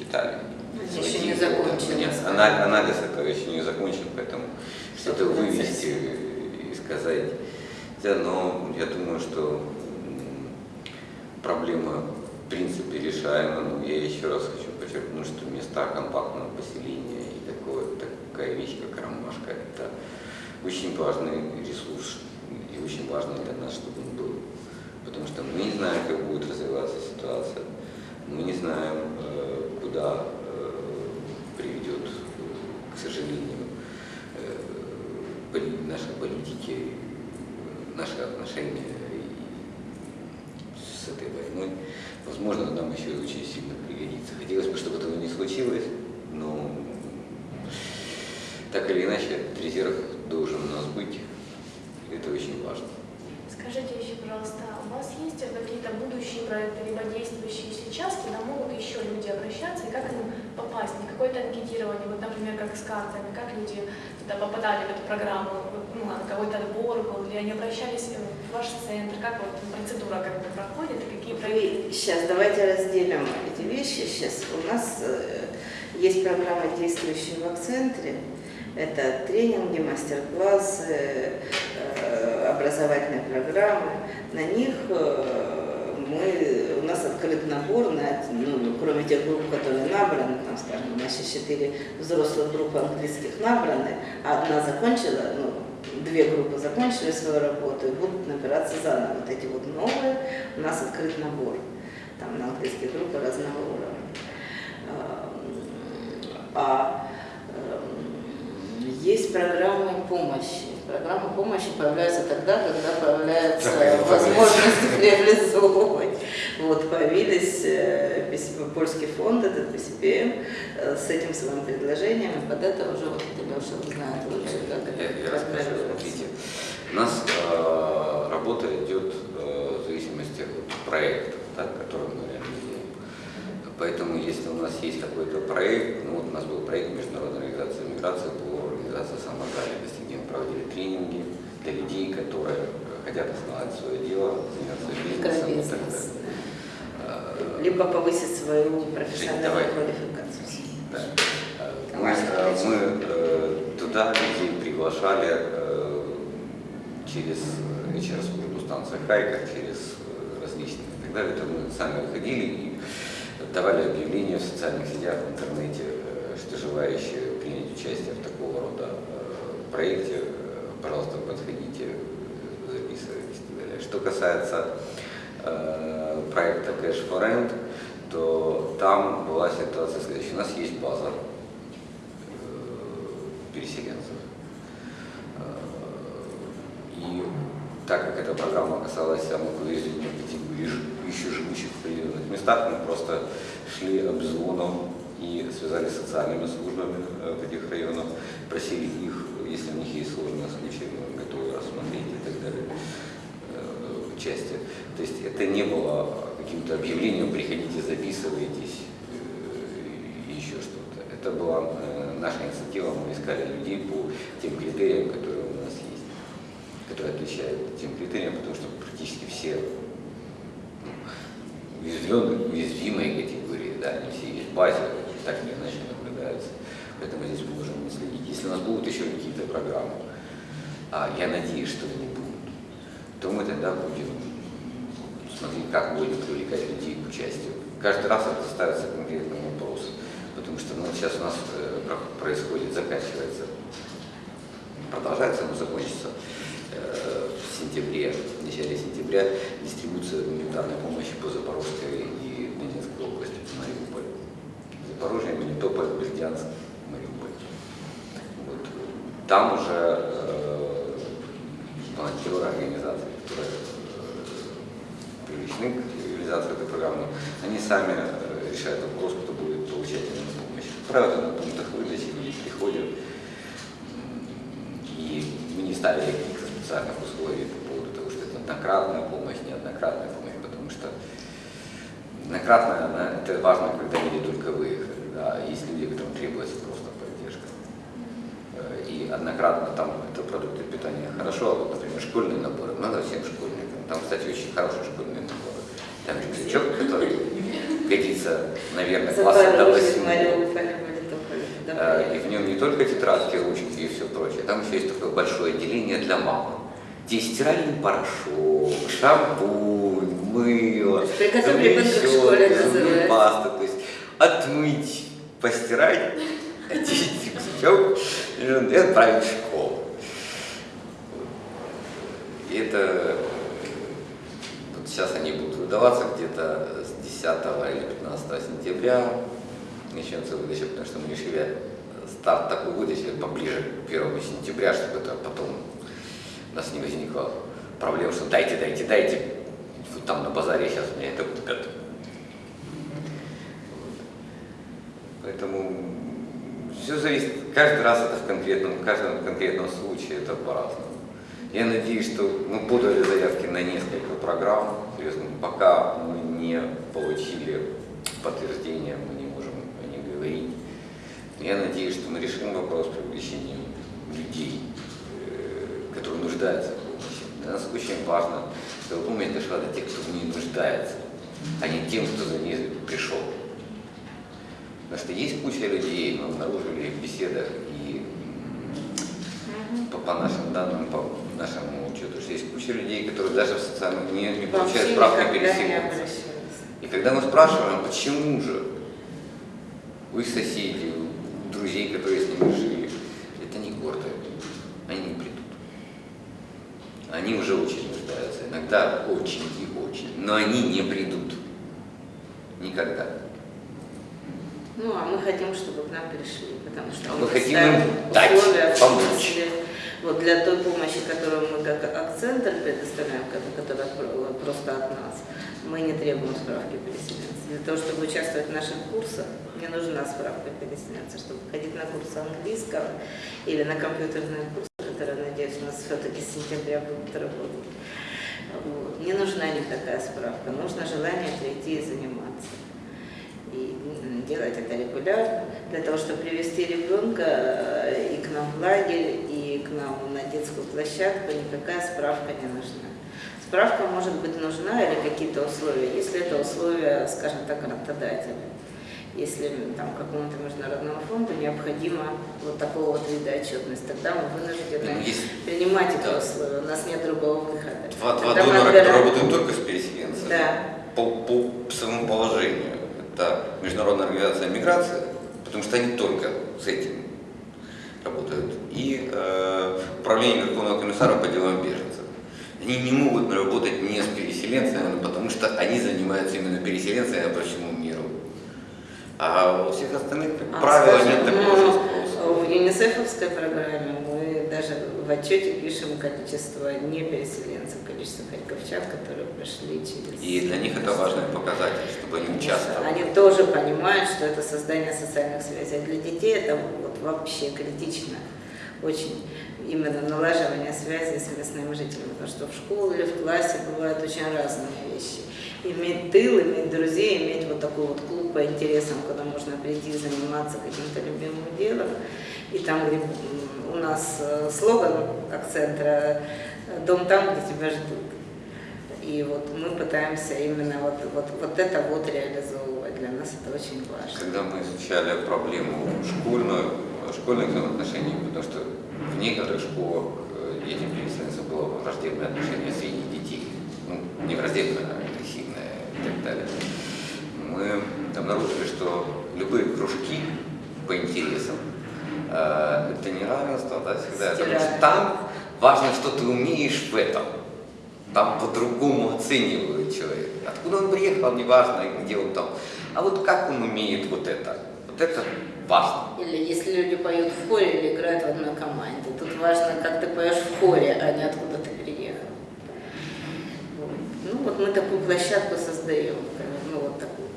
Ну, то есть мы не читали. Они еще не закончили. Анализ, анализ этого еще не закончен, поэтому что-то вывести и сказать. Да, но я думаю, что проблема в принципе решаема. Но я еще раз хочу подчеркнуть, что места компактного поселения и такое, такая вещь, как ромашка, это очень важный ресурс и очень важно для нас, чтобы он был. Потому что мы не знаем, как будет развиваться ситуация, мы не знаем, э, куда э, приведет, к сожалению, э, наши политики, наши отношения с этой войной. Возможно, нам еще очень сильно пригодится. Хотелось бы, чтобы этого не случилось, но так или иначе, резерв должен у нас быть. Это очень важно. Скажите еще, пожалуйста, какие-то будущие проекты, либо действующие сейчас, куда могут еще люди обращаться, и как им попасть? Не какое-то анкетирование, вот, например, как с картами, как люди туда попадали в эту программу, ну, какой-то отбор был, или они обращались в ваш центр, как вот процедура как бы проходит, и какие проекты? Сейчас давайте разделим эти вещи. Сейчас у нас э, есть программа, действующая в центре. Это тренинги, мастер-классы, э, образовательные программы. На них э, мы, у нас открыт набор, на, ну, кроме тех групп, которые набраны, там, скажем, у нас сейчас четыре взрослых группы английских набраны, а одна закончила, ну, две группы закончили свою работу и будут набираться заново. Вот эти вот новые, у нас открыт набор, там на английские группы разного уровня. А есть программы помощи. Программы помощи появляются тогда, когда появляется возможность реализовывать. Вот, появились э, польский фонд, этот PCPM, э, с этим своим предложением, и под это уже вот Леша знает лучше, как я, это я расскажу, смотрите. У нас э, работа идет э, в зависимости от проекта, да, который мы реализуем. Поэтому, если у нас есть какой-то проект, ну вот у нас был проект Международной организации миграции по организации самозанятости, где мы проводили тренинги для людей, которые хотят основать свое дело, заняться бизнесом и так далее. Э, Либо повысить свою профессиональную квалификацию. Да. Мы, э, мы э, туда людей приглашали через HR-службу станции Хайка, через различные и так далее. Это мы сами выходили и давали объявления в социальных сетях, в интернете, что желающие участие в такого рода проекте, пожалуйста, подходите, записывайтесь и так далее. Что касается э, проекта Cash for Rent, то там была ситуация следующая. У нас есть база э, переселенцев. Э, и так как эта программа касалась самых уязвимых категорий, еще живущих в определенных местах, мы просто шли обзвоном и связались с социальными службами в этих районах, просили их, если у них есть сложные случаи, готовы рассмотреть и так далее, участие. То есть это не было каким-то объявлением, приходите, записывайтесь, и еще что-то. Это была наша инициатива, мы искали людей по тем критериям, которые у нас есть, которые отличают тем критериям, потому что практически все уязвленные, уязвимые категории, да, они все есть в базе, так или иначе наблюдаются. Поэтому здесь мы можем следить. Если у нас будут еще какие-то программы, а я надеюсь, что они будут, то мы тогда будем смотреть, как будем привлекать людей к участию. Каждый раз это ставится конкретный вопрос, потому что ну, сейчас у нас э, происходит, заканчивается, продолжается, но закончится э, в сентябре, в начале сентября дистрибуция гуманитарной помощи по Запорожской и Донецкой области, Мариуполь. Запорожье, Мелитополь, Бердянск, Мариуполь. Вот. Там уже э, волонтеры, организации, которые э, привлечены к реализации этой программы, они сами э, решают вопрос, кто будет получать именно помощь. Правда, на пунктах выдачи люди приходят, и мы не ставили каких-то специальных условий по поводу того, что это однократная помощь, неоднократная помощь, потому что однократная, она, это важно, когда люди только выехали, да, есть люди, которым требуется просто поддержка. И однократно там это продукты питания хорошо, а вот, например, школьные наборы, надо всем школьникам. Там, кстати, очень хорошие школьные наборы. Там рюкзачок, который годится наверное, класса до Запорожье, 8. Мариуполь, Мелитополь. Да, Э, И в нем не только тетрадки, ручки и все прочее. Там еще есть такое большое отделение для мамы. Где стиральный порошок, шампунь, мыло, То есть в школе пасты. То есть отмыть, постирать, очистить, все, и отправить в школу. И это вот сейчас они будут выдаваться где-то с 10 или 15 сентября. Начнется выдача, потому что мы решили старт такой выдачи поближе к 1 сентября, чтобы это потом у нас не возникло проблем, что дайте, дайте, дайте. Вот там на базаре сейчас меня это будет готово. Поэтому все зависит, каждый раз это в конкретном, в каждом конкретном случае это по-разному. Я надеюсь, что мы подали заявки на несколько программ, серьезно, пока мы не получили подтверждения, мы не можем о них говорить. Я надеюсь, что мы решим вопрос привлечения людей, э, которые нуждаются в помощи. Для нас очень важно, чтобы помощь дошла до тех, кто в ней нуждается, а не тем, кто за ней пришел. Потому что есть куча людей, мы обнаружили в беседах и по, по нашим данным, по нашему учету, что есть куча людей, которые даже в социальных не, не получают Вообще никогда не переселенца. И когда мы спрашиваем, почему же соседей, у друзей, которые с ними жили, это не гордо, они не придут. Они уже очень иногда очень и очень, но они не придут. Никогда. Ну, а мы хотим, чтобы к нам пришли, потому что мы хотим им дать, условия, помочь. Вот для той помощи, которую мы как акцентр предоставляем, ко- которая про- просто от нас, мы не требуем справки переселенца. Для того, чтобы участвовать в наших курсах, не нужна справка переселенца. Чтобы ходить на курсы английского или на компьютерные курсы, которые, надеюсь, у нас все-таки с сентября будут работать, вот, не нужна никакая справка. Нужно желание прийти и заниматься и делать это регулярно, для того, чтобы привести ребенка э, и к нам в лагерь, и к нам на детскую площадку, никакая справка не нужна. Справка может быть нужна или какие-то условия, если это условия, скажем так, грантодателя. Если там какому-то международному фонду необходимо вот такого вот вида отчетность, тогда мы вынуждены Ну, Есть принимать эти Да. условия, у нас нет другого выхода. два, два донора, отбираем- которые работают только с переселенцами. Да. По, по своему положению. Это Международная организация миграции, потому что они только с этим работают. И э, Управление Верховного комиссара по делам беженцев. Они не могут работать не с переселенцами, потому что они занимаются именно переселенцами по всему миру. А у всех остальных, как А, правило, скажем, нет такого ну, способа. В ЮНИСЕФовской программе мы даже в отчете пишем количество не переселенцев, количество харьковчан, которые прошли через... И для них это важный показатель, чтобы они участвовали. Они тоже понимают, что это создание социальных связей. А Для детей это вот вообще критично. Очень именно налаживание связи с местными жителями. Потому что в школе или в классе бывают очень разные вещи. Иметь тыл, иметь друзей, иметь вот такой вот клуб по интересам, куда можно прийти заниматься каким-то любимым делом. И там, где у нас э, слоган как центра э, «Дом там, где тебя ждут». И вот мы пытаемся именно вот, вот, вот это вот реализовывать. Для нас это очень важно. Когда мы изучали проблему школьную, школьных взаимоотношений, потому что в некоторых школах э, детям переселенцев было враждебное отношение среди детей. Ну, не враждебное, а так далее. Мы обнаружили, что любые кружки по интересам э, это не равенство, да, всегда. Потому что там важно, что ты умеешь в этом. Там по-другому оценивают человека. Откуда он приехал, неважно, где он там. А вот как он умеет вот это. Вот это важно. Или если люди поют в хоре или играют в одной команде. Тут важно, как ты поешь в хоре, а не откуда ты переехал. Вот. Ну вот мы такую площадку создаем, ну вот такую,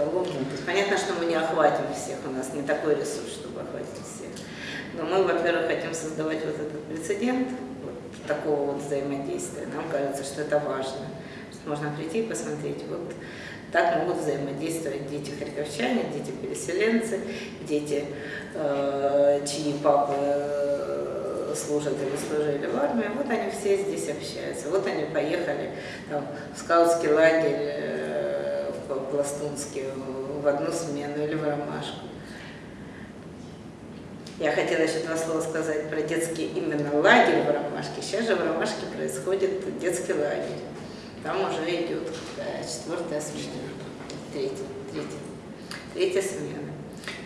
эталонную. То есть понятно, что мы не охватим всех, у нас не такой ресурс, чтобы охватить всех. Но мы, во-первых, хотим создавать вот этот прецедент вот такого вот взаимодействия. Нам кажется, что это важно. Что можно прийти и посмотреть, вот так могут взаимодействовать дети харьковчане, дети переселенцы, дети, э, чьи папы э, служат или служили в армии. Вот они все здесь общаются. Вот они поехали там, в скаутский лагерь э, в по-пластунски в одну смену или в ромашку. Я хотела еще два слова сказать про детский именно лагерь в Ромашке. Сейчас же в Ромашке происходит детский лагерь. Там уже идет четвертая смена, третья, третья, третья смена.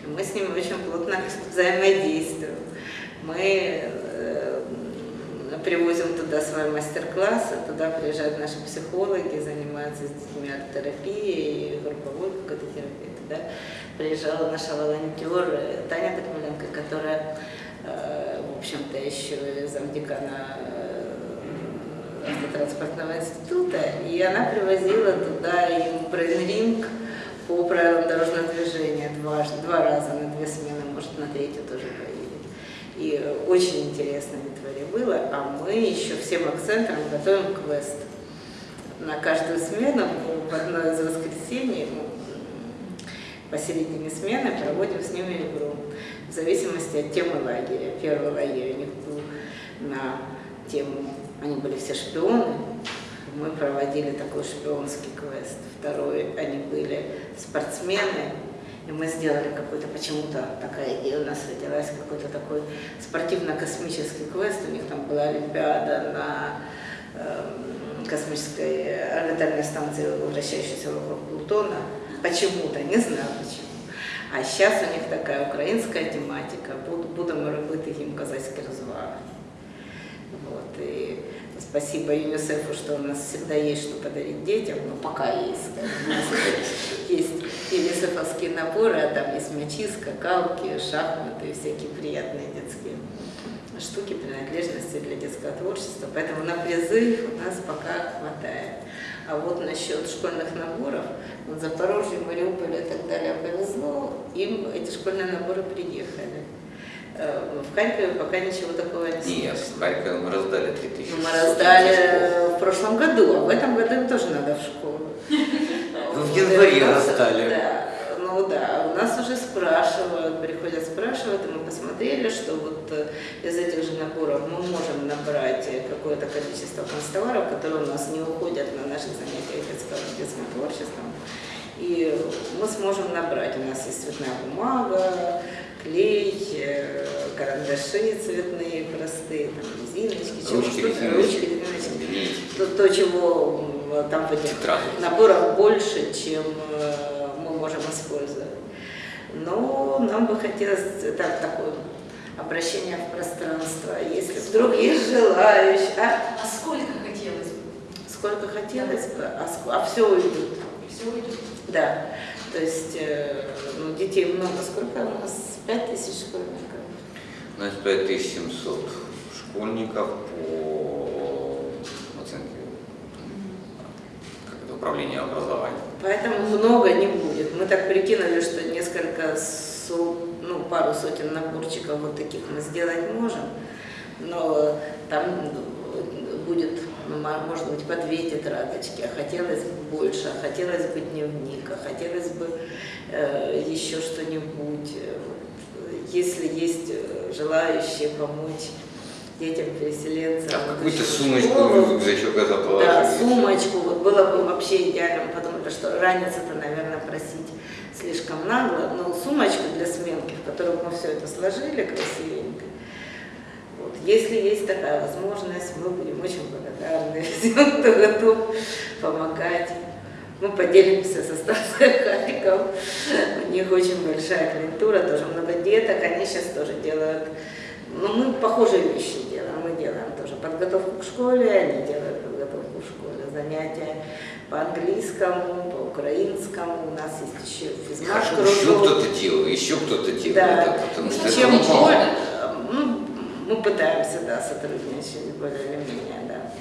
Мы с ним очень плотно взаимодействуем. Мы привозим туда свои мастер-классы, туда приезжают наши психологи, занимаются с детьми арт-терапией, групповой какой-то терапией. Туда приезжала наша волонтер Таня Токмаленко, которая, э, в общем-то, еще замдекана э, автотранспортного института, и она привозила туда им брейн-ринг по правилам дорожного движения два, два раза на две смены, может, на третью тоже поедет. И очень интересно в Литваре было, а мы еще всем акцентом готовим квест. На каждую смену в одно из воскресений посередине смены проводим с ними игру в зависимости от темы лагеря. Первый лагерь у них был на тему, они были все шпионы, мы проводили такой шпионский квест. Второй, они были спортсмены, и мы сделали какой-то, почему-то такая идея у нас родилась, какой-то такой спортивно-космический квест. У них там была Олимпиада на э, космической орбитальной станции, вращающейся вокруг Плутона. Почему-то, не знаю почему. А сейчас у них такая украинская тематика. Будемо робити їм козацькі розваги. Вот. И спасибо ЮНИСЕФу, что у нас всегда есть что подарить детям, но пока есть. Есть ЮНИСЕФовские наборы, а там есть мячи, скакалки, шахматы, всякие приятные детские штуки, принадлежности для детского творчества. Поэтому на призыв у нас пока хватает. А вот насчет школьных наборов, вот Запорожье, Мариуполь и так далее повезло, им эти школьные наборы приехали. Э, в Харькове пока ничего такого не Нет, в Харькове мы раздали 3000. Ну, мы раздали в прошлом году, а в этом году им тоже надо в школу. Вы в январе раздали. Да, ну да, у нас уже спрашивают, приходят спрашивают, и мы посмотрели, что вот э, из этих же наборов мы можем набрать какое-то количество констоваров, которые у нас не уходят на наши занятия детского, детским творчеством. И мы сможем набрать. У нас есть цветная бумага, клей, э, карандаши цветные простые, там, резиночки, ручки, резиночки, ручки, резиночки. То, то, чего там в этих наборах больше, чем э, мы можем использовать. Но нам бы хотелось так, такое обращение в пространство, если вдруг есть желающие. А, а сколько хотелось бы? Сколько хотелось бы, а, а все уйдет. Все уйдет. Да. То есть э, ну, детей много. Сколько у нас? 5 тысяч школьников? У нас 5700 школьников по оценке как это, управления образованием. Поэтому много не будет. Мы так прикинули, что несколько, ну, пару сотен наборчиков вот таких мы сделать можем, но там будет может быть, по две тетрадочки, а хотелось бы больше, а хотелось бы дневник, а хотелось бы э, еще что-нибудь. Если есть э, желающие помочь детям-переселенцам. А какую-то сумочку рюкзачок заположить. Да, сумочку. Вот было бы вообще идеально, потому что ранец-то, наверное, просить слишком нагло, но сумочку для сменки, в которую мы все это сложили красивенько, если есть такая возможность, мы будем очень благодарны всем, кто готов помогать. Мы поделимся со станцией Харьков. У них очень большая клиентура, тоже много деток. Они сейчас тоже делают, ну, мы похожие вещи делаем. Мы делаем тоже подготовку к школе, они делают подготовку в школе, занятия по английскому, по украинскому. У нас есть еще физмаш Еще кто-то делает, еще кто-то делает. Да. Это, потому что Чем это больше, ну, мы пытаемся, да, сотрудничать более или менее, да.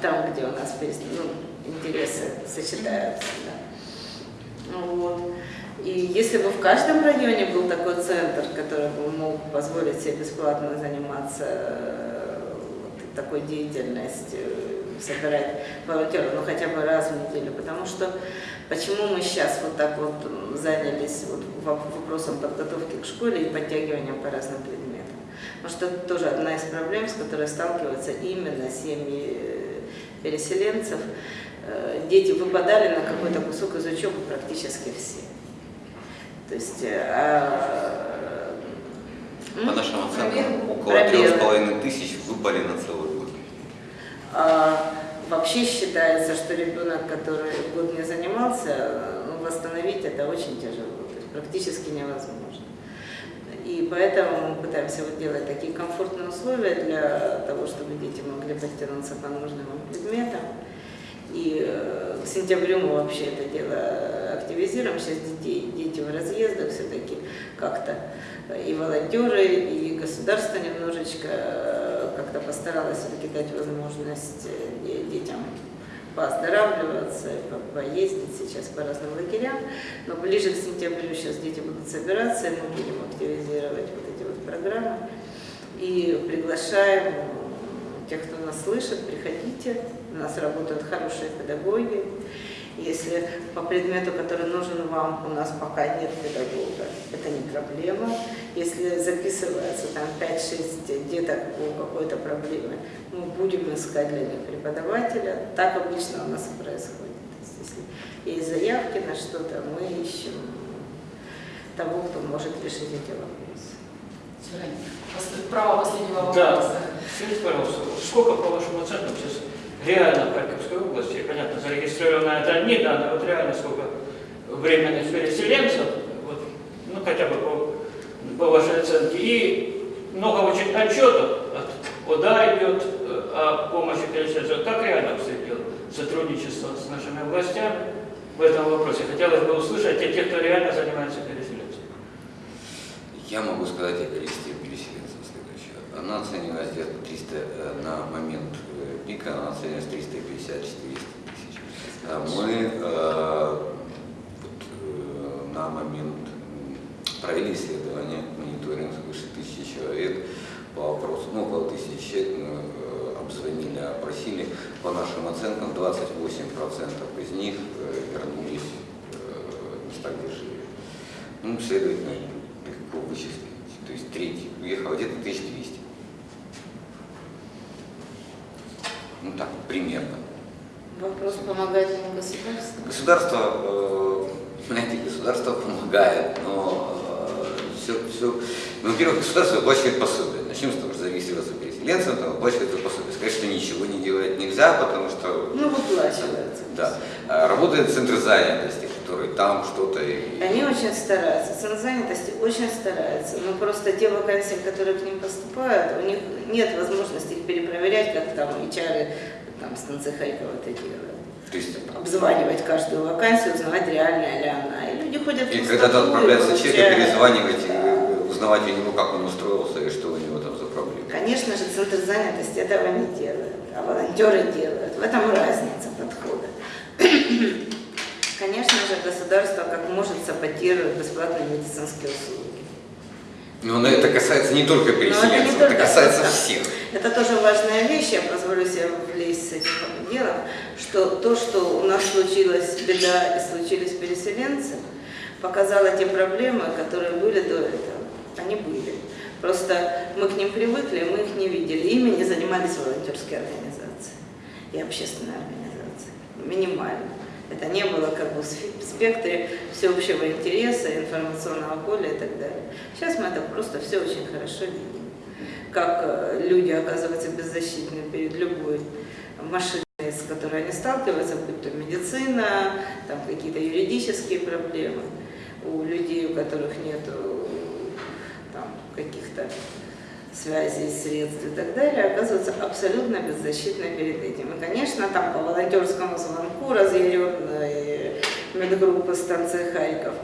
Там, где у нас ну, интересы сочетаются, да. Ну вот. И если бы в каждом районе был такой центр, который бы мог позволить себе бесплатно заниматься вот, такой деятельностью, собирать волонтеров, ну хотя бы раз в неделю, потому что почему мы сейчас вот так вот занялись вот вопросом подготовки к школе и подтягиванием по разным предметам. Потому что это тоже одна из проблем, с которой сталкиваются именно семьи э, переселенцев. э, дети выпадали на какой-то кусок из учебы практически все. То есть... А, По нашим оценкам, около трех с половиной тысяч выпали на целый год. А, вообще считается, что ребенок, который год не занимался, восстановить это очень тяжело, то есть практически невозможно. И поэтому мы пытаемся вот делать такие комфортные условия для того, чтобы дети могли подтянуться по нужным предметам. И э, к сентябрю мы вообще это дело активизируем. Сейчас детей, дети в разъездах все-таки как-то и волонтеры, и государство немножечко э, как-то постаралось все-таки дать возможность э, де- детям пооздоравливаться, по- поездить сейчас по разным лагерям. Но ближе к сентябрю сейчас дети будут собираться, и мы будем активизировать вот эти вот программы. И приглашаем тех, кто нас слышит, приходите. У нас работают хорошие педагоги. Если по предмету, который нужен вам, у нас пока нет педагога, это не проблема. Если записывается там 5-6 деток по какой-то проблеме, мы будем искать для них преподавателя. Так обычно у нас и происходит. То есть, если есть заявки на что-то, мы ищем того, кто может решить эти вопросы. Право последнего Да. вопроса. Скажите, пожалуйста, сколько, по вашим оценкам, сейчас реально в Харьковской области, понятно, зарегистрировано это одни данные, вот реально сколько временных переселенцев, вот, ну хотя бы по, по вашей оценке, и много очень отчетов от ОДА идет э, о помощи переселенцам. Как реально обстоит дело сотрудничество с нашими властями в этом вопросе? Хотелось бы услышать от тех, кто реально занимается переселенцем. Я могу сказать о количестве переселенцев следующее. Она оценивалась где-то 300 э, на момент пика, она оценивалась 350-400 тысяч. А Мы э, вот, э, на момент провели исследование, мониторинг свыше тысячи человек по вопросу, ну около тысячи человек мы э, обзвонили, опросили. По нашим оценкам 28% из них э, вернулись в места, где жили. Ну, следовательно, легко вычислить. То есть треть уехало где-то 1200. Ну так, примерно. Вопрос, помогает им государство? Государство, э, знаете, государство помогает, но все, все, ну, во-первых, государство выплачивает пособие. Начнем с того, что зарегистрироваться переселенцем, там выплачивает это пособие. Сказать, что ничего не делать нельзя, потому что Ну, выплачивается. да, А работает центр занятости, который там что-то и Они очень стараются, центр занятости очень стараются, но просто те вакансии, которые к ним поступают, у них нет возможности их перепроверять, как там HR там, с конца Харькова это делают. то есть Обзванивать каждую вакансию, узнавать, реальная ли она. И люди ходят в И когда-то отправляется и человек, получают. перезванивать, и узнавать у него, как он устроился и что у него там за проблемы. Конечно же, центр занятости этого не делает, а волонтеры делают. В этом разница подхода. Конечно же, государство как может саботирует бесплатные медицинские услуги. Но на это касается не только Но это не переселенцев, это, только касается это. всех. Это тоже важная вещь, я позволю себе влезть с этим делом, что то, что у нас случилась беда и случились переселенцы, показало те проблемы, которые были до этого. Они были. Просто мы к ним привыкли, мы их не видели. Ими не занимались волонтерские организации и общественные организации. Минимально. Это не было как бы в спектре всеобщего интереса, информационного поля и так далее. Сейчас мы это просто все очень хорошо видим. Как э, люди оказываются беззащитны перед любой машиной, с которой они сталкиваются, будь то медицина, там какие-то юридические проблемы. У людей, у которых нет каких-то связей, средств и так далее, оказываются абсолютно беззащитны перед этим. И, конечно, там по волонтерскому звонку разъяренные медгруппы станции Харьков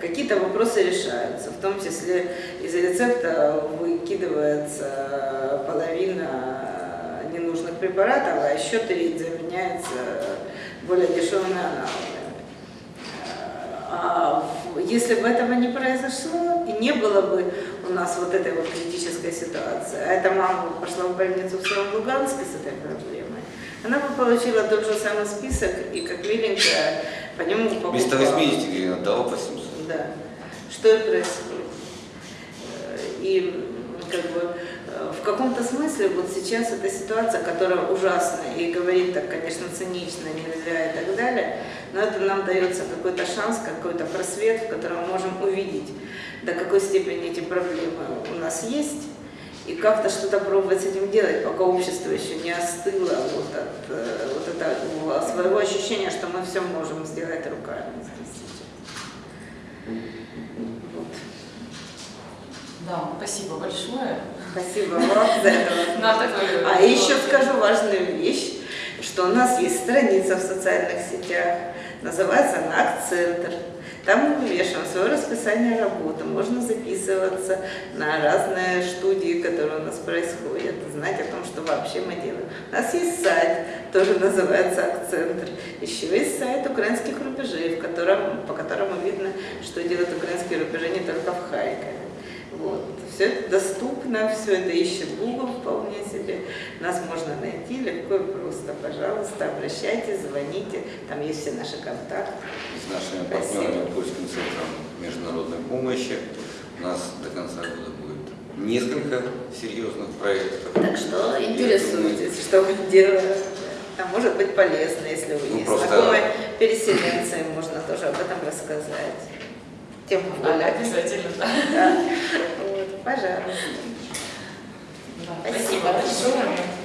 какие-то вопросы решаются, в том числе из рецепта выкидывается половина ненужных препаратов, а еще треть заменяется более дешевыми аналогами. А если бы этого не произошло, и не было бы у нас вот этой вот критической ситуации, а эта мама пошла в больницу в своем Луганске с этой проблемой, она бы получила тот же самый список и как миленькая по нему Вместо покупала. 80 гривен отдала по 700. Да. Что и происходит. И как бы в каком-то смысле вот сейчас эта ситуация, которая ужасная и говорит так, конечно, цинично, нельзя и так далее, но это нам дается какой-то шанс, какой-то просвет, в котором мы можем увидеть, до какой степени эти проблемы у нас есть, и как-то что-то пробовать с этим делать, пока общество еще не остыло вот от э, вот этого своего ощущения, что мы все можем сделать руками здесь сейчас. Вот. Да, спасибо большое. Спасибо вам за это. А еще скажу важную вещь, что у нас есть страница в социальных сетях, называется она «Акцентр». Там мы вывешиваем свое расписание работы, можно записываться на разные студии, которые у нас происходят, знать о том, что вообще мы делаем. У нас есть сайт, тоже называется «Акцентр». Еще есть сайт украинских рубежей, в котором, по которому видно, что делают украинские рубежи не только в Харькове. Вот. Все это доступно, все это ищет Google вполне себе. Нас можно найти легко и просто. Пожалуйста, обращайтесь, звоните. Там есть все наши контакты. С нашими Спасибо. партнерами Польским центром международной помощи у нас до конца года будет несколько серьезных проектов. Так что интересуйтесь, что мы делаем. А может быть полезно, если вы Ну, есть просто- знакомые переселенцы, можно тоже об этом рассказать тему выбирать. Пожалуйста. Спасибо, спасибо большое.